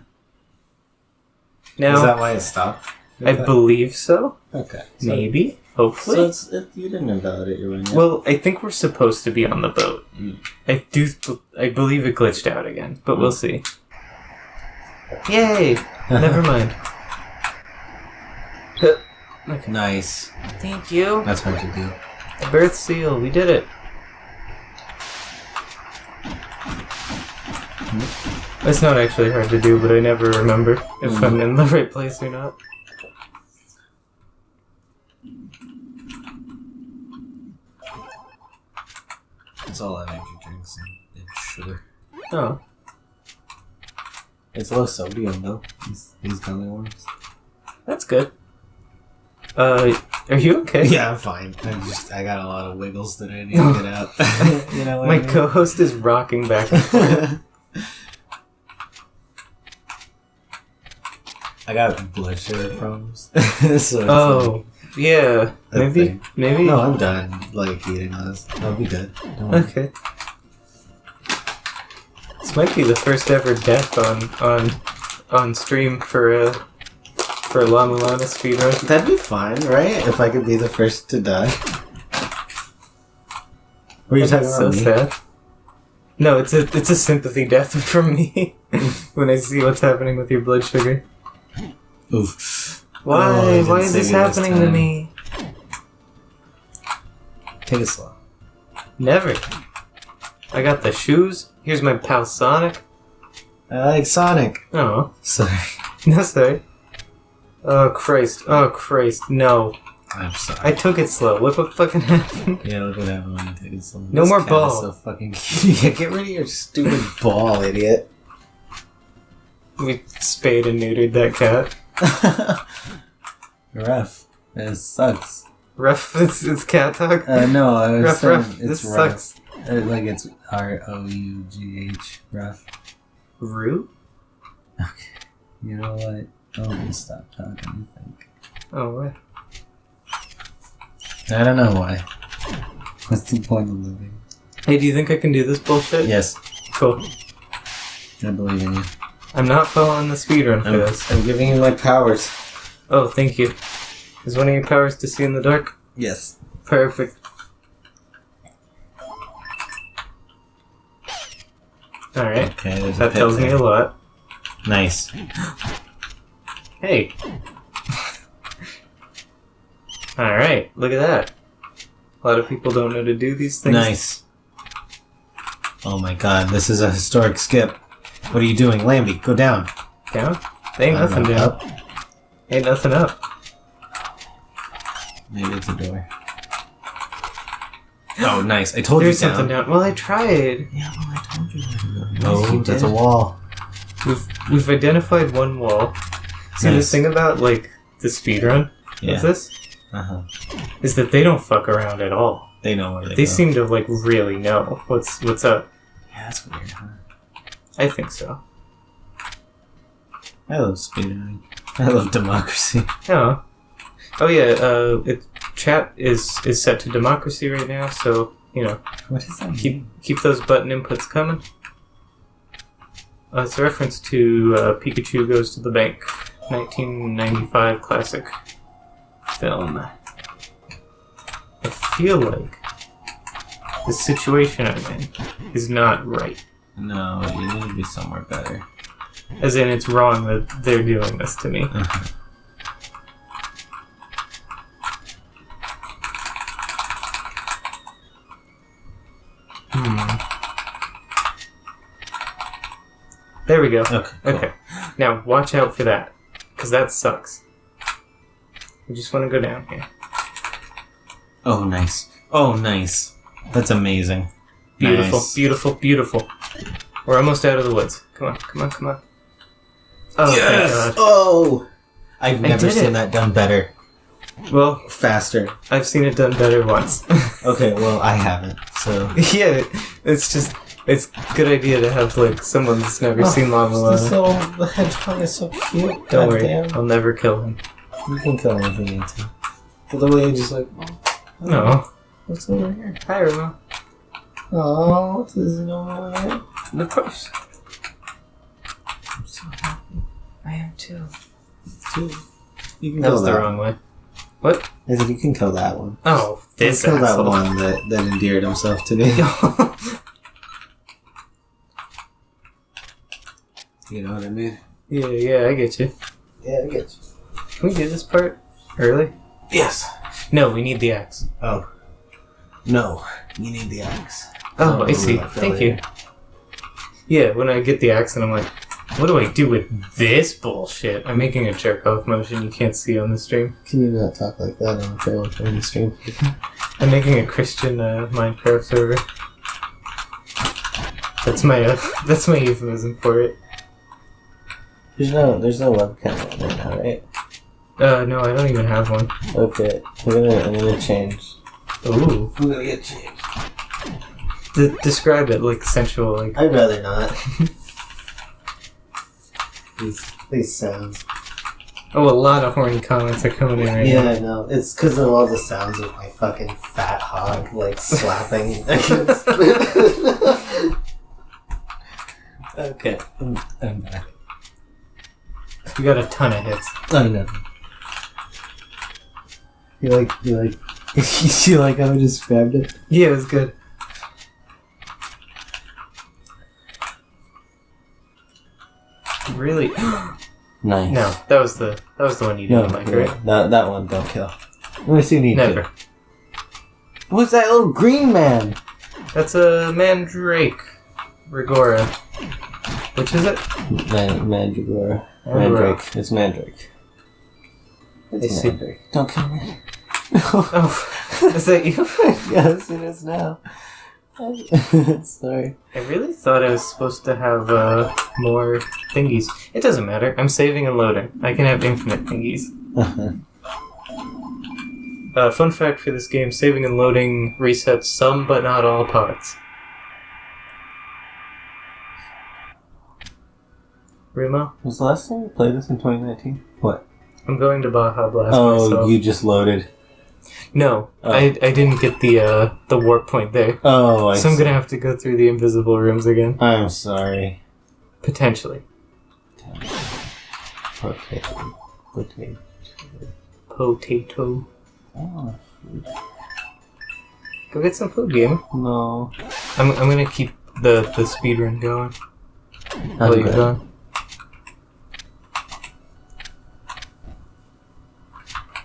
Speaker 1: Now,
Speaker 2: Is that why it stopped?
Speaker 1: I believe so.
Speaker 2: Okay. So,
Speaker 1: Maybe. Hopefully.
Speaker 2: So it's, it, you didn't invalidate your win yet.
Speaker 1: Well, I think we're supposed to be on the boat.
Speaker 2: Mm.
Speaker 1: I do. I believe it glitched out again, but we'll see. Yay! Never mind. okay.
Speaker 2: nice.
Speaker 1: Thank you.
Speaker 2: That's hard to do.
Speaker 1: Birth seal. We did it. It's not actually hard to do, but I never remember if
Speaker 2: Mm.
Speaker 1: I'm in the right place or not.
Speaker 2: It's all energy drinks and, sugar.
Speaker 1: Oh,
Speaker 2: It's low sodium though. These, these gummy worms.
Speaker 1: that's good. Uh, are you okay?
Speaker 2: Yeah, I'm fine. I just I got a lot of wiggles that I need to get out. you know
Speaker 1: My
Speaker 2: I mean?
Speaker 1: co-host is rocking back. and forth.
Speaker 2: I got blood sugar problems. so
Speaker 1: oh, yeah. Maybe.
Speaker 2: thing.
Speaker 1: Maybe.
Speaker 2: No, I'm done. Like eating this. I'll be good. Don't.
Speaker 1: Okay. This might be the first ever death on on on stream for a for a La Mulana speedrun.
Speaker 2: That'd be fine, right? If I could be the first to die. Were you talking about
Speaker 1: so
Speaker 2: me?
Speaker 1: sad. No, it's a it's a sympathy death from me when I see what's happening with your blood sugar.
Speaker 2: Oof.
Speaker 1: Why?
Speaker 2: Oh,
Speaker 1: Why is this happening to me?
Speaker 2: Take it slow.
Speaker 1: Never. I got the shoes Here's my pal Sonic.
Speaker 2: I like Sonic.
Speaker 1: Oh,
Speaker 2: Sorry.
Speaker 1: no sorry. Oh Christ! Oh Christ! No,
Speaker 2: I'm sorry.
Speaker 1: I took it slow. Look what fucking happened.
Speaker 2: Yeah, look what happened when you take it slow.
Speaker 1: No
Speaker 2: This
Speaker 1: more ball.
Speaker 2: So fucking yeah, get rid of your stupid ball, idiot.
Speaker 1: We spayed and neutered that cat.
Speaker 2: Rough. It sucks.
Speaker 1: Rough. It's, it's cat talk.
Speaker 2: Uh, no, I was
Speaker 1: rough,
Speaker 2: saying
Speaker 1: rough.
Speaker 2: it's
Speaker 1: This
Speaker 2: rough.
Speaker 1: sucks.
Speaker 2: Uh, like it's R O U G H. Rough.
Speaker 1: Root?
Speaker 2: Okay. You know what? I'm gonna stop talking. I think.
Speaker 1: Oh, what?
Speaker 2: I don't know why. What's the point of living?
Speaker 1: Hey, do you think I can do this bullshit?
Speaker 2: Yes,
Speaker 1: Cool.
Speaker 2: I believe in you.
Speaker 1: I'm not following the speedrun for
Speaker 2: I'm,
Speaker 1: this.
Speaker 2: I'm giving you my powers.
Speaker 1: Oh, thank you. Is one of your powers to see in the dark?
Speaker 2: Yes.
Speaker 1: Perfect. Alright.
Speaker 2: Okay. There's
Speaker 1: That tells me a lot.
Speaker 2: Nice.
Speaker 1: Hey. Alright, look at that. A lot of people don't know to do these things.
Speaker 2: Nice. Oh my god, this is a historic skip. What are you doing, Lambie? Go down.
Speaker 1: Down? There ain't nothing
Speaker 2: know, up?
Speaker 1: Ain't nothing up.
Speaker 2: Maybe it's a door. Oh, nice. I told
Speaker 1: There's
Speaker 2: you
Speaker 1: something
Speaker 2: down.
Speaker 1: down. Well, I tried.
Speaker 2: Yeah, well, I told you where to go.
Speaker 1: Yes,
Speaker 2: No,
Speaker 1: you
Speaker 2: that's a wall.
Speaker 1: We've we've identified one wall. See
Speaker 2: Nice.
Speaker 1: the thing about like the speedrun
Speaker 2: Yeah.
Speaker 1: of this
Speaker 2: Uh-huh.
Speaker 1: is that they don't fuck around at all.
Speaker 2: They know where they,
Speaker 1: They
Speaker 2: go.
Speaker 1: seem to like really know what's what's up.
Speaker 2: Yeah, that's weird, huh?
Speaker 1: I think so.
Speaker 2: I love speedrunning. I love democracy.
Speaker 1: Yeah. Oh yeah. Uh, it chat is is set to democracy right now, so you know
Speaker 2: What is that?
Speaker 1: keep keep those button inputs coming. Uh, it's a reference to uh, Pikachu Goes to the Bank, 1995 classic film. I feel like the situation I'm in is not right.
Speaker 2: No, you need to be somewhere better.
Speaker 1: As in, it's wrong that they're doing this to me.
Speaker 2: Uh-huh.
Speaker 1: Hmm. There we go.
Speaker 2: Okay. cool.
Speaker 1: Okay. Now, watch out for that. Because that sucks. We just want to go down here.
Speaker 2: Oh, nice. Oh, nice. That's amazing.
Speaker 1: Beautiful,
Speaker 2: Nice.
Speaker 1: beautiful, beautiful. We're almost out of the woods. Come on, come on, come on. Oh, thank God.
Speaker 2: Oh! I've never seen
Speaker 1: it.
Speaker 2: that done better.
Speaker 1: Well,
Speaker 2: Faster.
Speaker 1: I've seen it done better once.
Speaker 2: Okay, well, I haven't, so.
Speaker 1: yeah, it's just, it's a good idea to have, like, someone that's never
Speaker 2: Oh,
Speaker 1: seen Lava
Speaker 2: This
Speaker 1: Lava.
Speaker 2: little the hedgehog is so cute.
Speaker 1: Don't
Speaker 2: God
Speaker 1: worry,
Speaker 2: damn.
Speaker 1: I'll never kill him.
Speaker 2: You can kill him if you need to. But the way you just like, oh,
Speaker 1: No.
Speaker 2: what's over here?
Speaker 1: Hi, Remo.
Speaker 2: Oh, what's this over here?
Speaker 1: Of course.
Speaker 2: I'm so happy.
Speaker 1: I am too.
Speaker 2: Too. You can
Speaker 1: That
Speaker 2: kill
Speaker 1: was the
Speaker 2: that.
Speaker 1: wrong way. What?
Speaker 2: I said you can kill that one.
Speaker 1: Oh, this
Speaker 2: kill that one that, that endeared himself to me. you know what I mean?
Speaker 1: yeah, yeah, I get you.
Speaker 2: Yeah, I get you.
Speaker 1: Can we do this part early?
Speaker 2: Yes.
Speaker 1: No, we need the axe.
Speaker 2: Oh. No. You need the axe.
Speaker 1: Oh,
Speaker 2: Oh,
Speaker 1: I see. Thank you. Yeah, when I get the axe and I'm like, what do I do with this bullshit? I'm making a jerk off motion you can't see on the stream.
Speaker 2: Can you not talk like that on the trailer training stream?
Speaker 1: I'm making a Christian uh, Minecraft server. That's my uh, that's my euphemism for it.
Speaker 2: There's no there's no webcam on right now, right?
Speaker 1: Uh, no, I don't even have one.
Speaker 2: Okay. I'm gonna I'm gonna change.
Speaker 1: Ooh,
Speaker 2: I'm gonna get changed.
Speaker 1: D- describe it like sensual, like
Speaker 2: I'd rather not. these these sounds.
Speaker 1: oh, a lot of horny comments are coming in right
Speaker 2: Yeah,
Speaker 1: now.
Speaker 2: Yeah, I know. It's because of all the sounds of my fucking fat hog like slapping against. okay, I'm, I'm back.
Speaker 1: You got a ton of hits.
Speaker 2: I know. You like you like you like how I just grabbed it?
Speaker 1: Yeah, it was good. Really?
Speaker 2: Nice.
Speaker 1: No, that was the that was the one you didn't like,
Speaker 2: yeah,
Speaker 1: right?
Speaker 2: that, that one don't kill. Unless you need
Speaker 1: Never.
Speaker 2: to. What's that little green man?
Speaker 1: That's a mandrake. Rigora. Which is it?
Speaker 2: Man- Mandragora.
Speaker 1: Oh, mandrake.
Speaker 2: Mandrake. It's Mandrake.
Speaker 1: I
Speaker 2: It's
Speaker 1: see.
Speaker 2: Mandrake. Don't kill me.
Speaker 1: Oh, is that you?
Speaker 2: yes, it is now. Sorry.
Speaker 1: I really thought I was supposed to have uh, more thingies. It doesn't matter. I'm saving and loading. I can have infinite thingies. Uh, fun fact for this game: saving and loading resets some but not all pods. Remo,
Speaker 2: Was the last time you played this in 2019? What?
Speaker 1: I'm going to Baja Blast
Speaker 2: Oh,
Speaker 1: myself.
Speaker 2: you just loaded.
Speaker 1: No,
Speaker 2: Oh.
Speaker 1: I, I didn't get the uh, the warp point there,
Speaker 2: Oh, I
Speaker 1: so I'm
Speaker 2: see.
Speaker 1: gonna have to go through the invisible rooms again
Speaker 2: I'm sorry.
Speaker 1: potentially.
Speaker 2: Potato. Potato.
Speaker 1: Potato.
Speaker 2: Oh,
Speaker 1: Go get some food, gamer.
Speaker 2: no.
Speaker 1: I'm, I'm gonna keep the the speed run going while you're gone.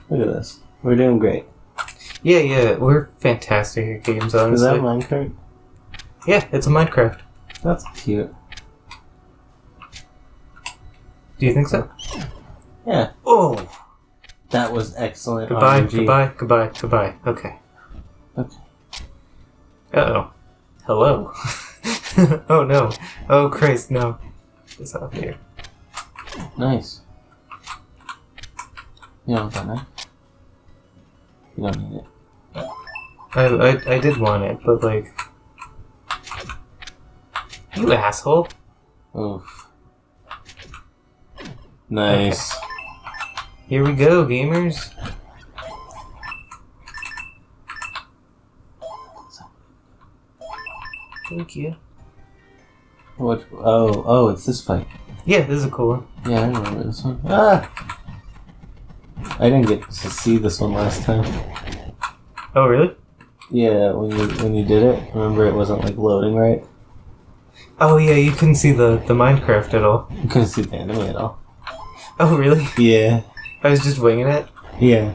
Speaker 2: Look at this. We're doing great.
Speaker 1: Yeah, yeah, we're fantastic at games, honestly.
Speaker 2: Is that Minecraft?
Speaker 1: yeah, it's a Minecraft.
Speaker 2: That's cute.
Speaker 1: Do you think so?
Speaker 2: Yeah.
Speaker 1: Oh,
Speaker 2: That was excellent.
Speaker 1: goodbye,
Speaker 2: RNG.
Speaker 1: goodbye, goodbye, goodbye. Okay.
Speaker 2: Okay.
Speaker 1: Uh oh. Hello. oh no. Oh Christ, no. It's off here.
Speaker 2: Nice. You that knife? It.
Speaker 1: I, I I did want it, but like, you asshole.
Speaker 2: Oof. Nice.
Speaker 1: Here we go, gamers. Thank you.
Speaker 2: What? Oh, oh, it's this fight.
Speaker 1: Yeah, this is a cool one.
Speaker 2: Yeah, I remember this one. Ah! I didn't get to see this one last time.
Speaker 1: Oh, really?
Speaker 2: Yeah, when you when you did it, remember it wasn't like loading right.
Speaker 1: Oh, yeah, you couldn't see the, the Minecraft at all.
Speaker 2: You couldn't see the enemy at all.
Speaker 1: Oh, really?
Speaker 2: Yeah,
Speaker 1: I was just winging it.
Speaker 2: yeah.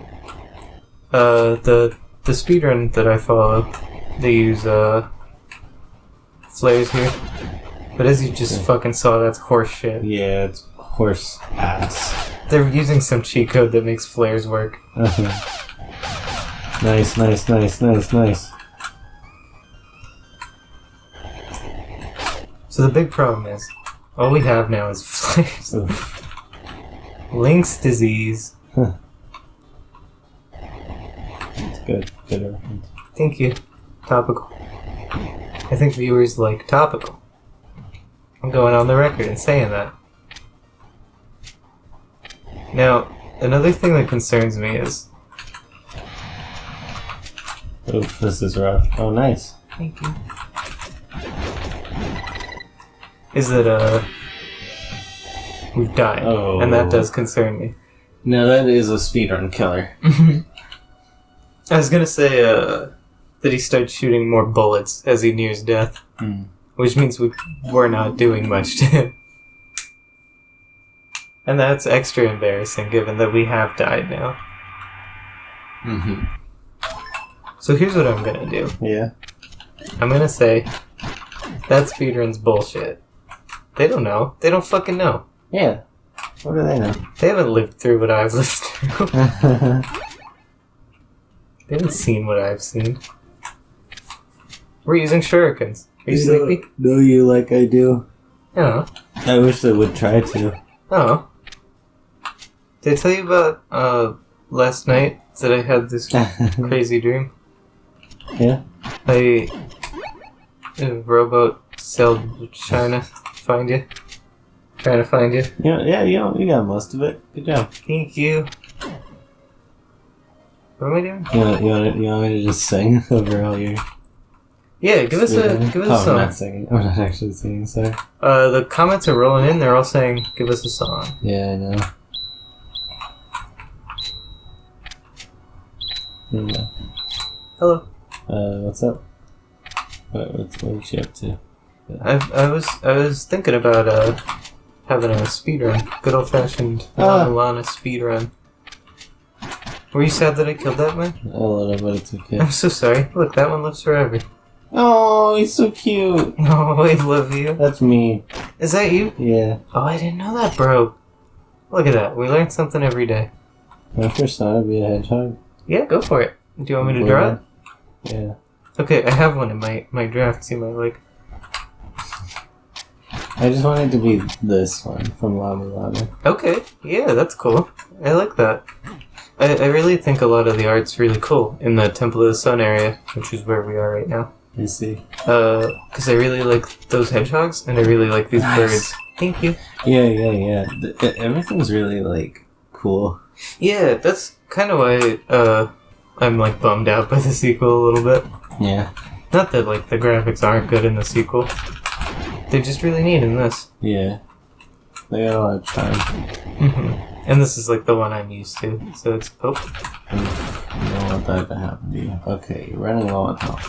Speaker 1: Uh, the the speedrun that I follow, they use uh flares here. But as you just
Speaker 2: Yeah.
Speaker 1: fucking saw, that's horse shit.
Speaker 2: Yeah, it's horse ass.
Speaker 1: They're using some cheat code that makes flares work. Uh-huh.
Speaker 2: nice, nice, nice, nice, nice.
Speaker 1: So the big problem is, all we have now is flares. Link's disease.
Speaker 2: It's good. Good reference.
Speaker 1: Thank you. Topical. I think viewers like topical. I'm going on the record and saying that. Now, another thing that concerns me is.
Speaker 2: Oof, this is rough. Oh, nice.
Speaker 1: Thank you. Is that, uh. We've died.
Speaker 2: Oh.
Speaker 1: And that does concern me.
Speaker 2: Now that is a speedrun killer.
Speaker 1: I was gonna say, uh. That he starts shooting more bullets as he nears death.
Speaker 2: Hmm.
Speaker 1: Which means we, we're not doing much to him. And that's extra embarrassing given that we have died now.
Speaker 2: Mm-hmm.
Speaker 1: So here's what I'm gonna do
Speaker 2: Yeah.
Speaker 1: I'm gonna say that speedrun's bullshit. They don't know. They don't fucking know.
Speaker 2: Yeah. What do they know?
Speaker 1: They haven't lived through what I've lived through. they haven't seen what I've seen. We're using shurikens. Are you sleepy?
Speaker 2: Know you like I do.
Speaker 1: Yeah.
Speaker 2: I wish they would try to.
Speaker 1: Oh. Did I tell you about uh last night that I had this crazy dream?
Speaker 2: yeah.
Speaker 1: I a rowboat sailed China find you. Trying to find you.
Speaker 2: Yeah. Yeah. You know, you got most of it. Good job.
Speaker 1: Thank you. What am I doing?
Speaker 2: You want, you want, you want me to just sing over all your?
Speaker 1: Yeah, give us a give us a
Speaker 2: oh, I'm not singing. I'm not actually singing. Sorry.
Speaker 1: Uh, the comments are rolling in. They're all saying, "Give us a song."
Speaker 2: Yeah, I know. Yeah.
Speaker 1: Hello.
Speaker 2: Uh, what's up? What, what's what you up to?
Speaker 1: I I was I was thinking about uh having a speed run, good old fashioned
Speaker 2: Ah.
Speaker 1: Lana speed run. Were you sad that I killed that man?
Speaker 2: A little, but it's okay.
Speaker 1: I'm so sorry. Look, that one lives forever.
Speaker 2: Oh, he's so cute.
Speaker 1: Oh, I love you.
Speaker 2: That's me.
Speaker 1: Is that you?
Speaker 2: Yeah.
Speaker 1: Oh, I didn't know that, bro. Look at that. We learn something every day.
Speaker 2: My first time would be a hedgehog.
Speaker 1: Yeah, go for it. Do you want me to draw it?
Speaker 2: Yeah.
Speaker 1: Okay, I have one in my, my drafts you might like.
Speaker 2: I just wanted to be this one from Lava Lava.
Speaker 1: Okay, yeah, that's cool. I like that. I, I really think a lot of the art's really cool in the Temple of the Sun area, which is where we are right now.
Speaker 2: You see?
Speaker 1: Uh, because I really like those hedgehogs, and I really like these
Speaker 2: Nice.
Speaker 1: birds. Thank you.
Speaker 2: Yeah, yeah, yeah. Th- th- everything's really like cool.
Speaker 1: Yeah, that's kind of why, uh, I'm like bummed out by the sequel a little bit.
Speaker 2: Yeah.
Speaker 1: Not that like the graphics aren't good in the sequel. They're just really neat in this.
Speaker 2: Yeah. They got a lot of charm.
Speaker 1: hmm And this is like the one I'm used to, so it's oh,
Speaker 2: you don't want that to happen to you. Okay, you're running low on health.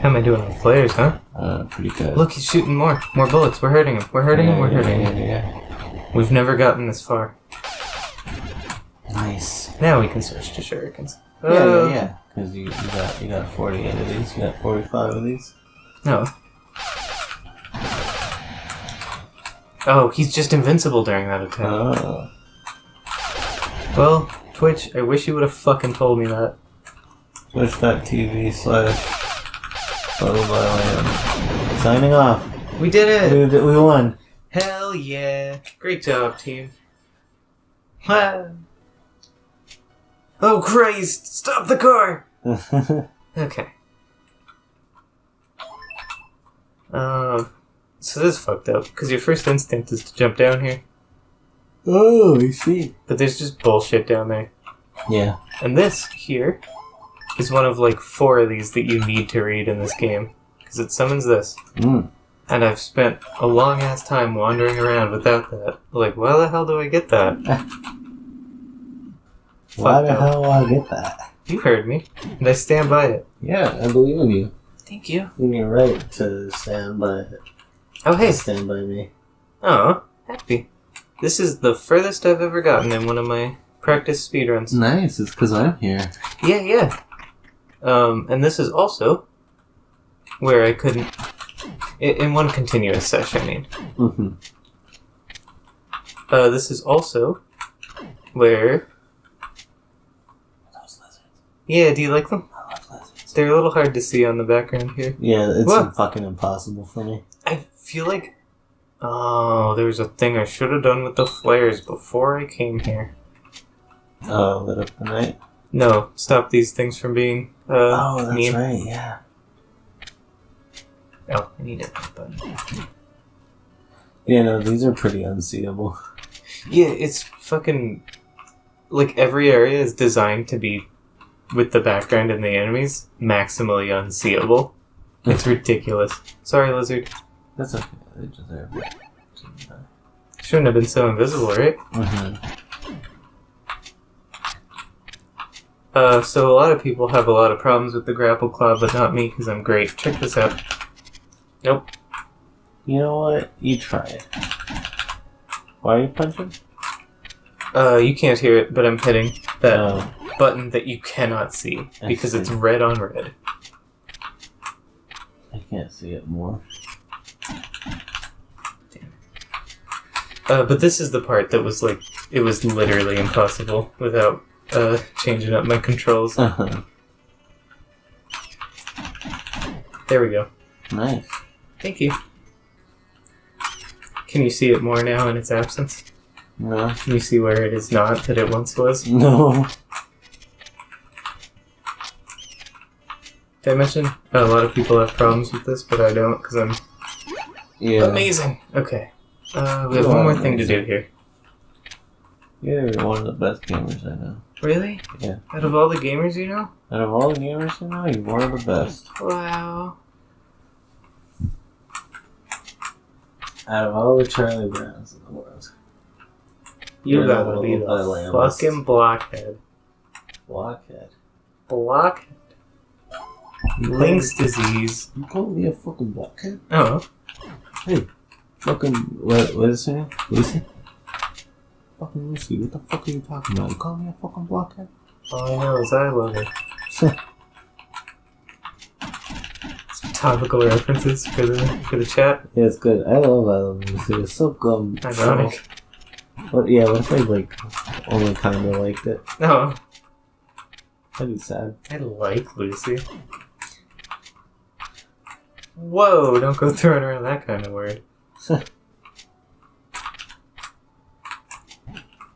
Speaker 1: how am I doing on flares, huh?
Speaker 2: Uh, pretty good.
Speaker 1: Look, he's shooting more, more bullets. We're hurting him. We're hurting him. We're
Speaker 2: Yeah,
Speaker 1: hurting
Speaker 2: yeah,
Speaker 1: him.
Speaker 2: yeah,
Speaker 1: We've never gotten this far.
Speaker 2: Yeah. Nice.
Speaker 1: Now we can switch to shurikens.
Speaker 2: Yeah,
Speaker 1: Uh,
Speaker 2: yeah, yeah. Because you, you got you got 48 of these. You got 45 of these.
Speaker 1: No. Oh, he's just invincible during that attack.
Speaker 2: Oh.
Speaker 1: Well, Twitch, I wish you would have fucking told me that.
Speaker 2: Twitch.tv slash Bubble by Signing off.
Speaker 1: We did it!
Speaker 2: We, we won.
Speaker 1: Hell yeah! Great job, team. Ah. Oh Christ! Stop the car! Okay. Um, so this is fucked up because your first instinct is to jump down here,
Speaker 2: oh, I see.
Speaker 1: but there's just bullshit down there.
Speaker 2: Yeah.
Speaker 1: And this here is one of like four of these that you need to read in this game because it summons this.
Speaker 2: Mm.
Speaker 1: And I've spent a long ass time wandering around without that. Like, why the hell do I get that?
Speaker 2: Why the
Speaker 1: up.
Speaker 2: hell will I get that?
Speaker 1: You heard me, and I stand by it.
Speaker 2: Yeah, I believe in you.
Speaker 1: Thank you.
Speaker 2: And you're right to stand by it.
Speaker 1: Oh hey,
Speaker 2: Stand by me.
Speaker 1: oh happy. This is the furthest I've ever gotten in one of my practice speedruns.
Speaker 2: Nice, it's because I'm here.
Speaker 1: Yeah, yeah. Um, and this is also where I couldn't. In, in one continuous session, I mean.
Speaker 2: Mm-hmm.
Speaker 1: Uh, this is also where. Yeah, do you like them?
Speaker 2: I love lizards.
Speaker 1: They're a little hard to see on the background here.
Speaker 2: Yeah, it's fucking impossible for me.
Speaker 1: I feel like. Oh, there was a thing I should have done with the flares before I came here.
Speaker 2: Oh, lit up the night.
Speaker 1: No, stop these things from being. Uh,
Speaker 2: Oh, that's
Speaker 1: mean.
Speaker 2: right, yeah.
Speaker 1: Oh, I need it. Button.
Speaker 2: Yeah, no, these are pretty unseeable.
Speaker 1: Yeah, it's fucking like every area is designed to be with the background and the enemies maximally unseeable. It's ridiculous. Sorry, lizard.
Speaker 2: That's okay. They deserve it.
Speaker 1: Shouldn't have been so invisible, right?
Speaker 2: Mm-hmm.
Speaker 1: Uh, so a lot of people have a lot of problems with the grapple claw, but not me because I'm great. Check this out. Nope.
Speaker 2: You know what? You try it. Why are you punching?
Speaker 1: Uh, you can't hear it, but I'm hitting that
Speaker 2: Oh,
Speaker 1: button that you cannot see
Speaker 2: I
Speaker 1: because it's
Speaker 2: see.
Speaker 1: red on red.
Speaker 2: I can't see it more.
Speaker 1: Uh, but this is the part that was like, it was literally impossible without uh, changing up my controls.
Speaker 2: Uh-huh.
Speaker 1: There we go.
Speaker 2: Nice.
Speaker 1: Thank you. Can you see it more now in its absence?
Speaker 2: No.
Speaker 1: You see where it is not that it once was?
Speaker 2: No.
Speaker 1: Did I mention a lot of people have problems with this, but I don't because I'm
Speaker 2: Yeah.
Speaker 1: amazing. Okay. Uh, we have one more thing to do here.
Speaker 2: You're one of the best gamers I know.
Speaker 1: Really?
Speaker 2: Yeah.
Speaker 1: Out of all the gamers you know?
Speaker 2: Out of all the gamers I know, you're one of the best.
Speaker 1: Wow.
Speaker 2: Out of all the Charlie Browns in the world.
Speaker 1: You
Speaker 2: You're
Speaker 1: gotta be the fucking blockhead.
Speaker 2: Blockhead.
Speaker 1: Blockhead. Link's disease.
Speaker 2: You call me a fucking blockhead?
Speaker 1: Oh.
Speaker 2: Hey, fucking what? What is her name? Lucy. Fucking Lucy. What the fuck are you talking about? You call me a fucking blockhead?
Speaker 1: All I know is I love her. topical references for the for the chat.
Speaker 2: Yeah, it's good. I love I Love Lucy. It's so good.
Speaker 1: Ironic.
Speaker 2: What? Yeah, what if I like only kind of liked it?
Speaker 1: No,
Speaker 2: That'd be sad.
Speaker 1: I like Lucy. Whoa! Don't go throwing around that kind of word.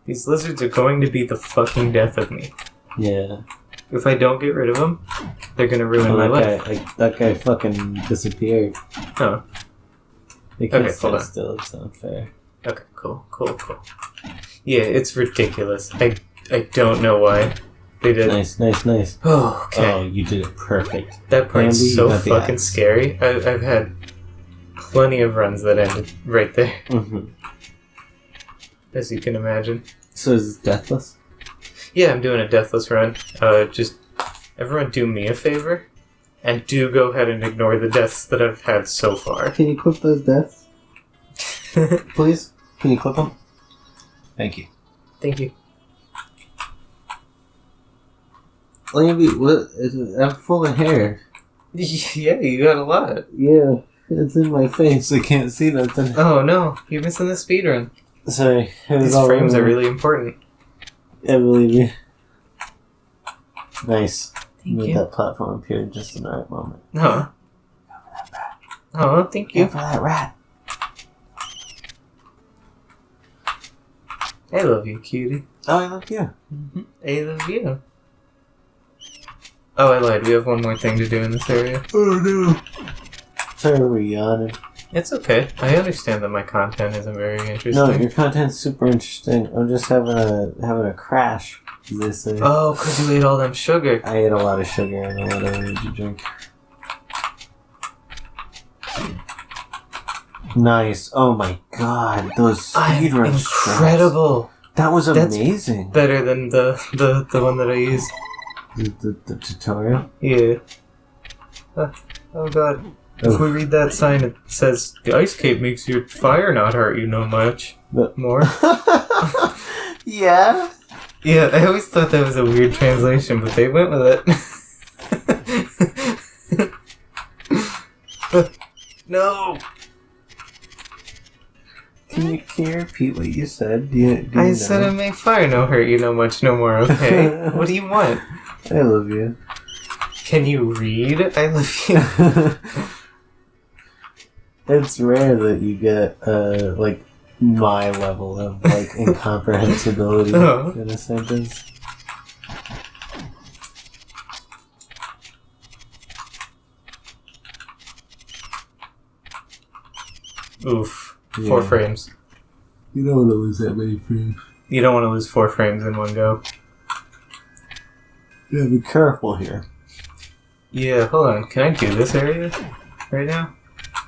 Speaker 1: These lizards are going to be the fucking death of me.
Speaker 2: Yeah.
Speaker 1: If I don't get rid of them, they're gonna ruin
Speaker 2: Oh,
Speaker 1: my
Speaker 2: that
Speaker 1: life.
Speaker 2: guy, like, that guy fucking disappeared.
Speaker 1: Oh,
Speaker 2: They can't
Speaker 1: Okay, hold on.
Speaker 2: still. It's unfair.
Speaker 1: Okay, cool, cool, cool. Yeah, it's ridiculous. I I don't know why they did.
Speaker 2: Nice, nice, nice.
Speaker 1: Oh, okay.
Speaker 2: Oh, you did it perfect.
Speaker 1: That part's
Speaker 2: Andy,
Speaker 1: so fucking scary. I, I've had plenty of runs that ended right there,
Speaker 2: hmm
Speaker 1: as you can imagine.
Speaker 2: So is this deathless?
Speaker 1: Yeah, I'm doing a deathless run. Uh, just everyone do me a favor, and do go ahead and ignore the deaths that I've had so far.
Speaker 2: Can you clip those deaths, please? Can you clip them? Thank you.
Speaker 1: Thank you.
Speaker 2: What? Is it, I'm full of hair.
Speaker 1: Yeah, you got a lot.
Speaker 2: Yeah, it's in my face. I can't see nothing.
Speaker 1: Oh no, you're missing the speed run.
Speaker 2: Sorry. It
Speaker 1: These
Speaker 2: all
Speaker 1: frames are really important.
Speaker 2: I believe you. Nice.
Speaker 1: Thank
Speaker 2: Made
Speaker 1: you.
Speaker 2: that platform appear just in the right moment.
Speaker 1: Oh. Oh, thank
Speaker 2: Go
Speaker 1: you.
Speaker 2: for that rat.
Speaker 1: I love you, cutie.
Speaker 2: Oh, I love you. Mm-hmm.
Speaker 1: I love you. Oh, I lied. We have one more thing to do in this area.
Speaker 2: Oh no. Sorry, we're yawning.
Speaker 1: It's okay. I understand that my content isn't very interesting.
Speaker 2: No, your content's super interesting. I'm just having a having a crash. As they.
Speaker 1: Oh, because you ate all them sugar.
Speaker 2: I ate a lot of sugar and a lot of energy drink. Nice. Oh my god, those speedrun
Speaker 1: incredible.
Speaker 2: That was
Speaker 1: That's-
Speaker 2: amazing.
Speaker 1: Better than the, the, the one that I used.
Speaker 2: The, the, the tutorial.
Speaker 1: Yeah. Uh, oh god. If we read that sign, it says, The ice cape makes your fire not hurt you no much.
Speaker 2: But-
Speaker 1: More.
Speaker 2: yeah.
Speaker 1: Yeah, I always thought that was a weird translation, but they went with it. no!
Speaker 2: Can you, can you repeat what you said? Do you, do you
Speaker 1: I
Speaker 2: know?
Speaker 1: said it make fire no hurt you no much no more, okay? what do you want?
Speaker 2: I love you.
Speaker 1: Can you read? I love you.
Speaker 2: it's rare that you get uh like my level of like incomprehensibility
Speaker 1: Oh.
Speaker 2: in a sentence.
Speaker 1: Oof. Four
Speaker 2: Yeah.
Speaker 1: frames.
Speaker 2: You don't want to lose that many frames.
Speaker 1: You don't want to lose four frames in one go.
Speaker 2: Yeah, be careful here.
Speaker 1: Yeah, hold on. Can I do this area right now?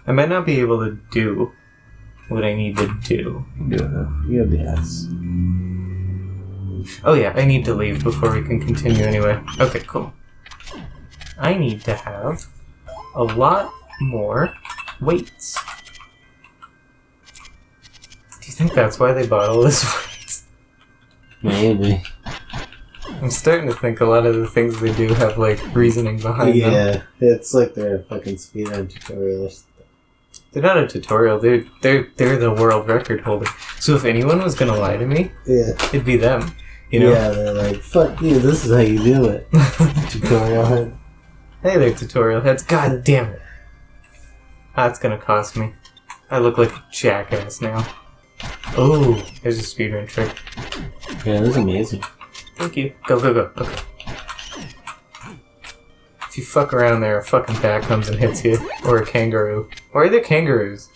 Speaker 1: I might not be able to do what I need to do.
Speaker 2: You have, you have the S.
Speaker 1: Oh yeah, I need to leave before we can continue anyway. Okay, cool. I need to have a lot more weights. Think that's why they bought all this?
Speaker 2: Maybe.
Speaker 1: I'm starting to think a lot of the things they do have like reasoning behind them.
Speaker 2: Yeah, it's like they're a fucking speedrun tutorial or something.
Speaker 1: They're not a tutorial. They're they're they're the world record holder. So if anyone was gonna lie to me,
Speaker 2: Yeah.
Speaker 1: it'd be them. You know?
Speaker 2: Yeah, they're like, fuck you, this is how you do it. tutorial head.
Speaker 1: hey there, tutorial heads. God damn it. That's gonna cost me. I look like a jackass now. Oh, there's a speedrun trick.
Speaker 2: Yeah, this is amazing.
Speaker 1: Thank you. Go, go, go. Okay. If you fuck around there, a fucking bat comes and hits you. Or a kangaroo. Why are there kangaroos?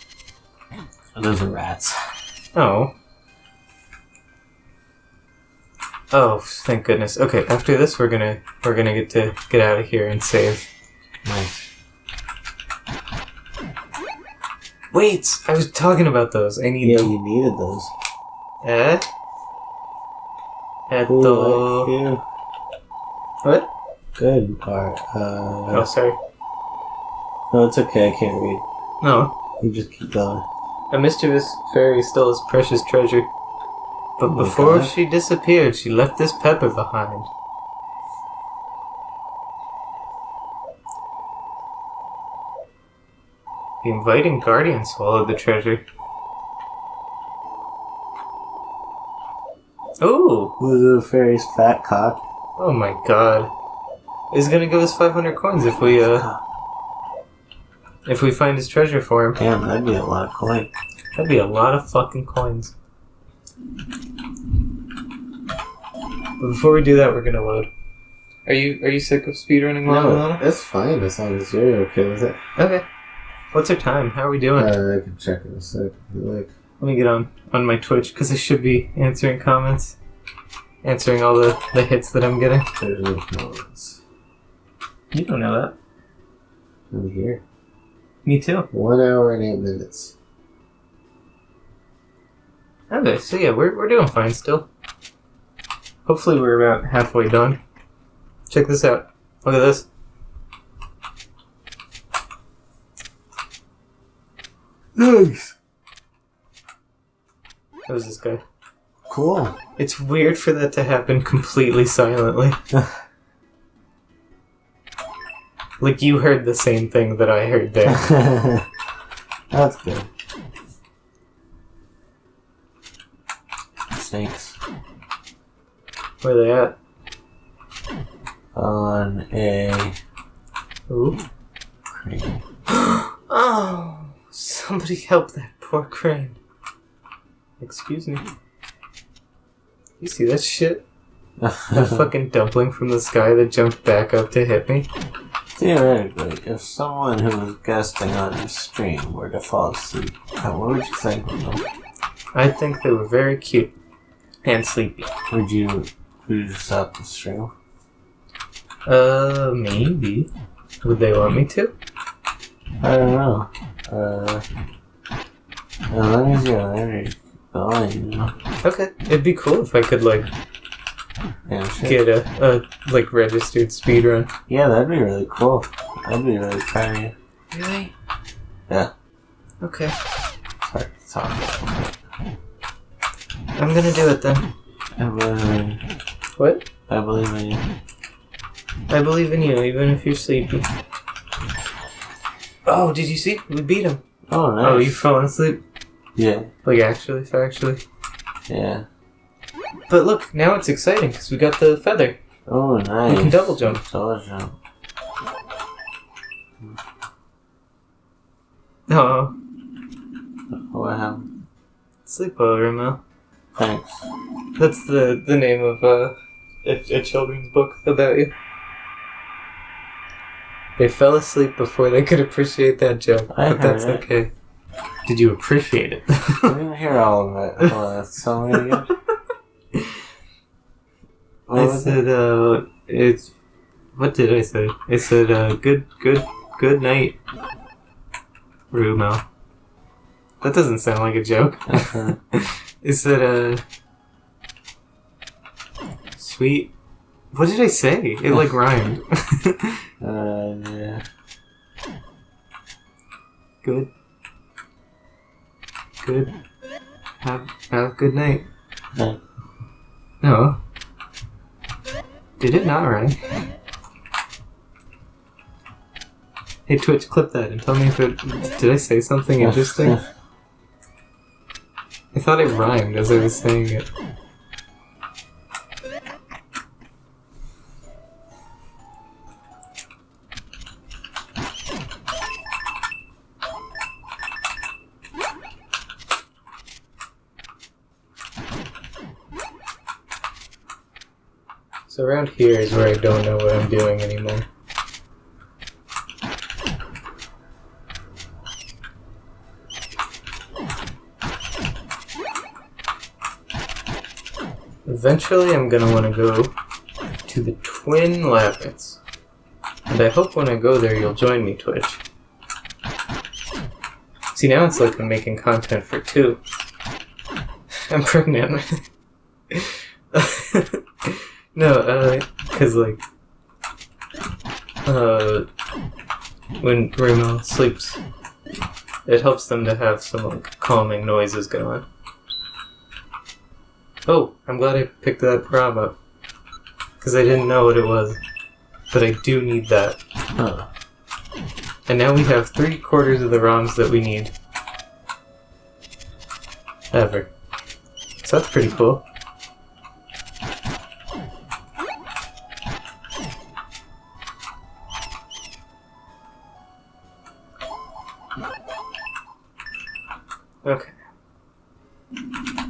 Speaker 2: Oh, those are rats.
Speaker 1: Oh. Oh, thank goodness. Okay, after this we're gonna we're gonna get to get out of here and save.
Speaker 2: Nice.
Speaker 1: Wait, I was talking about those. I need
Speaker 2: Yeah,
Speaker 1: them.
Speaker 2: you needed those.
Speaker 1: Eh? Eto.
Speaker 2: like you.
Speaker 1: What?
Speaker 2: Good part. Uh,
Speaker 1: Oh, sorry.
Speaker 2: no, it's okay. I can't read.
Speaker 1: No,
Speaker 2: You just keep going.
Speaker 1: a mischievous fairy stole his precious treasure. But
Speaker 2: Oh
Speaker 1: before
Speaker 2: God.
Speaker 1: she disappeared, she left this pepper behind. The inviting guardian swallowed the treasure. Ooh!
Speaker 2: Was the fairy's fat cock?
Speaker 1: Oh my god. He's gonna give us 500 coins if we, uh, if we find his treasure for him.
Speaker 2: Damn, that'd be a lot of coin.
Speaker 1: That'd be a lot of fucking coins. But before we do that, we're gonna load. Are you are you sick of speedrunning while I'm
Speaker 2: No,
Speaker 1: loading?
Speaker 2: it's fine as long as you're okay with it.
Speaker 1: Okay. What's our time? How are we doing?
Speaker 2: Uh, I can check in a sec like.
Speaker 1: Let me get on on my Twitch because I should be answering comments, answering all the the hits that I'm getting.
Speaker 2: There's no comments.
Speaker 1: You don't know that.
Speaker 2: I'm here.
Speaker 1: Me too.
Speaker 2: One hour and eight minutes.
Speaker 1: Okay, so yeah, we're we're doing fine still. Hopefully, we're about halfway done. Check this out. Look at this.
Speaker 2: Nice.
Speaker 1: That was this guy.
Speaker 2: Cool.
Speaker 1: It's weird for that to happen completely silently. like you heard the same thing that I heard there.
Speaker 2: That's good. Snakes
Speaker 1: Where they at?
Speaker 2: on a
Speaker 1: Ooh.
Speaker 2: crane.
Speaker 1: Oh, somebody help that poor crane. Excuse me. You see that shit? That fucking dumpling from the sky that jumped back up to hit me?
Speaker 2: Theoretically, if someone who was guesting on your stream were to fall asleep, what would you think of them?
Speaker 1: I think they were very cute and sleepy.
Speaker 2: Would you, would you stop the stream?
Speaker 1: Uh, maybe. Would they want me to?
Speaker 2: I don't know. Uh, as long as you're there, going.
Speaker 1: Okay, it'd be cool if I could like
Speaker 2: Yeah, shit.
Speaker 1: get a, a like registered speedrun.
Speaker 2: yeah, that'd be really cool. That'd be really proud of you.
Speaker 1: Really?
Speaker 2: Yeah.
Speaker 1: Okay,
Speaker 2: Sorry, sorry.
Speaker 1: I'm gonna do it then.
Speaker 2: I believe in
Speaker 1: What?
Speaker 2: I believe in you.
Speaker 1: I believe in you, even if you're sleepy. Oh, did you see? We beat him.
Speaker 2: Oh, nice.
Speaker 1: Oh, you fell asleep?
Speaker 2: Yeah,
Speaker 1: Like actually, factually.
Speaker 2: yeah.
Speaker 1: But look, now it's exciting because we got the feather.
Speaker 2: Oh, nice.
Speaker 1: We can double jump.
Speaker 2: Double jump.
Speaker 1: Oh,
Speaker 2: What happened?
Speaker 1: sleep well, Ramel.
Speaker 2: Thanks.
Speaker 1: That's the the name of uh, a, a children's book about you. They fell asleep before they could appreciate that joke,
Speaker 2: I
Speaker 1: but that's
Speaker 2: it.
Speaker 1: okay. Did you appreciate it?
Speaker 2: I didn't hear all of it. Hold on, let's tell again. What
Speaker 1: I
Speaker 2: was it?
Speaker 1: said, uh, it's. What did I say? I said, uh, good, good, good night, Rumel. That doesn't sound like a joke. I said, uh. Sweet. What did I say? It like rhymed.
Speaker 2: Uh, yeah.
Speaker 1: good. Good. Have, have a good night.
Speaker 2: No.
Speaker 1: No. Did it not rhyme? Hey Twitch, clip that and tell me if it. Did I say something interesting? I thought it rhymed as I was saying it. So around here is where I don't know what I'm doing anymore. Eventually, I'm gonna want to go to the Twin Labyrinths. And I hope when I go there, you'll join me, Twitch. See, now it's like I'm making content for two. I'm pregnant. no, uh, cause like, uh, when Remo sleeps, it helps them to have some like calming noises going. Oh, I'm glad I picked that ROM up. Because I didn't know what it was. But I do need that.
Speaker 2: Huh.
Speaker 1: And now we have three quarters of the ROMs that we need. Ever. So that's pretty cool. Okay.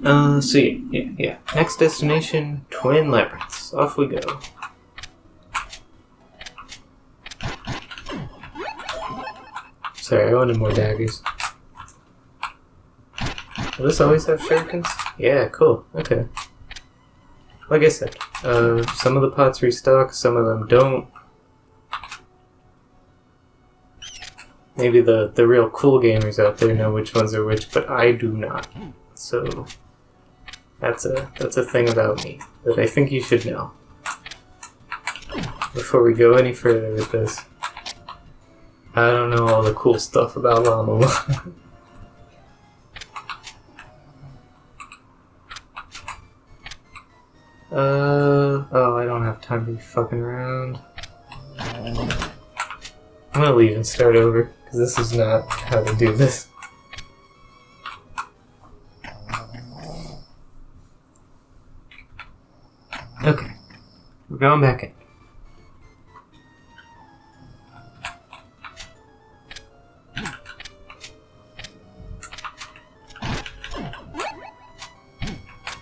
Speaker 1: Uh, yeah, yeah, yeah. Next destination, Twin Labyrinths. Off we go. Sorry, I wanted more daggers. Will this always have shurikens? Yeah, cool. Okay. Like I said, uh, some of the pots restock, some of them don't. Maybe the, the real cool gamers out there know which ones are which, but I do not. So that's a that's a thing about me that I think you should know. Before we go any further with this. I don't know all the cool stuff about Llama. uh oh, I don't have time to be fucking around. I'm gonna leave and start over because this is not how to do this. Okay, we're going back in.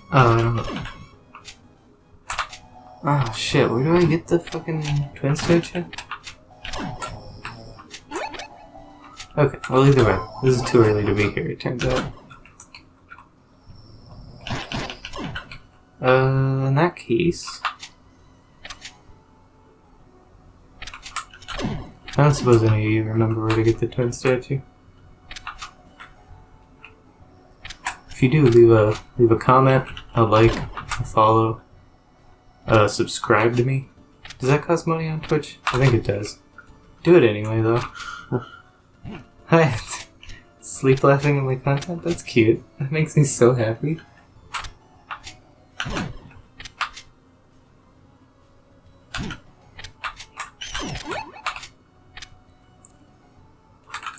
Speaker 1: Oh, I don't know. Oh shit, where do I get the fucking twin statue? Okay, well either way, this is too early to be here, it turns out. Uh, in that case... I don't suppose any of you remember where to get the twin statue. If you do, leave a leave a comment, a like, a follow, uh, subscribe to me. Does that cost money on Twitch? I think it does. Do it anyway, though. Hi, sleep laughing at my content. That's cute. That makes me so happy.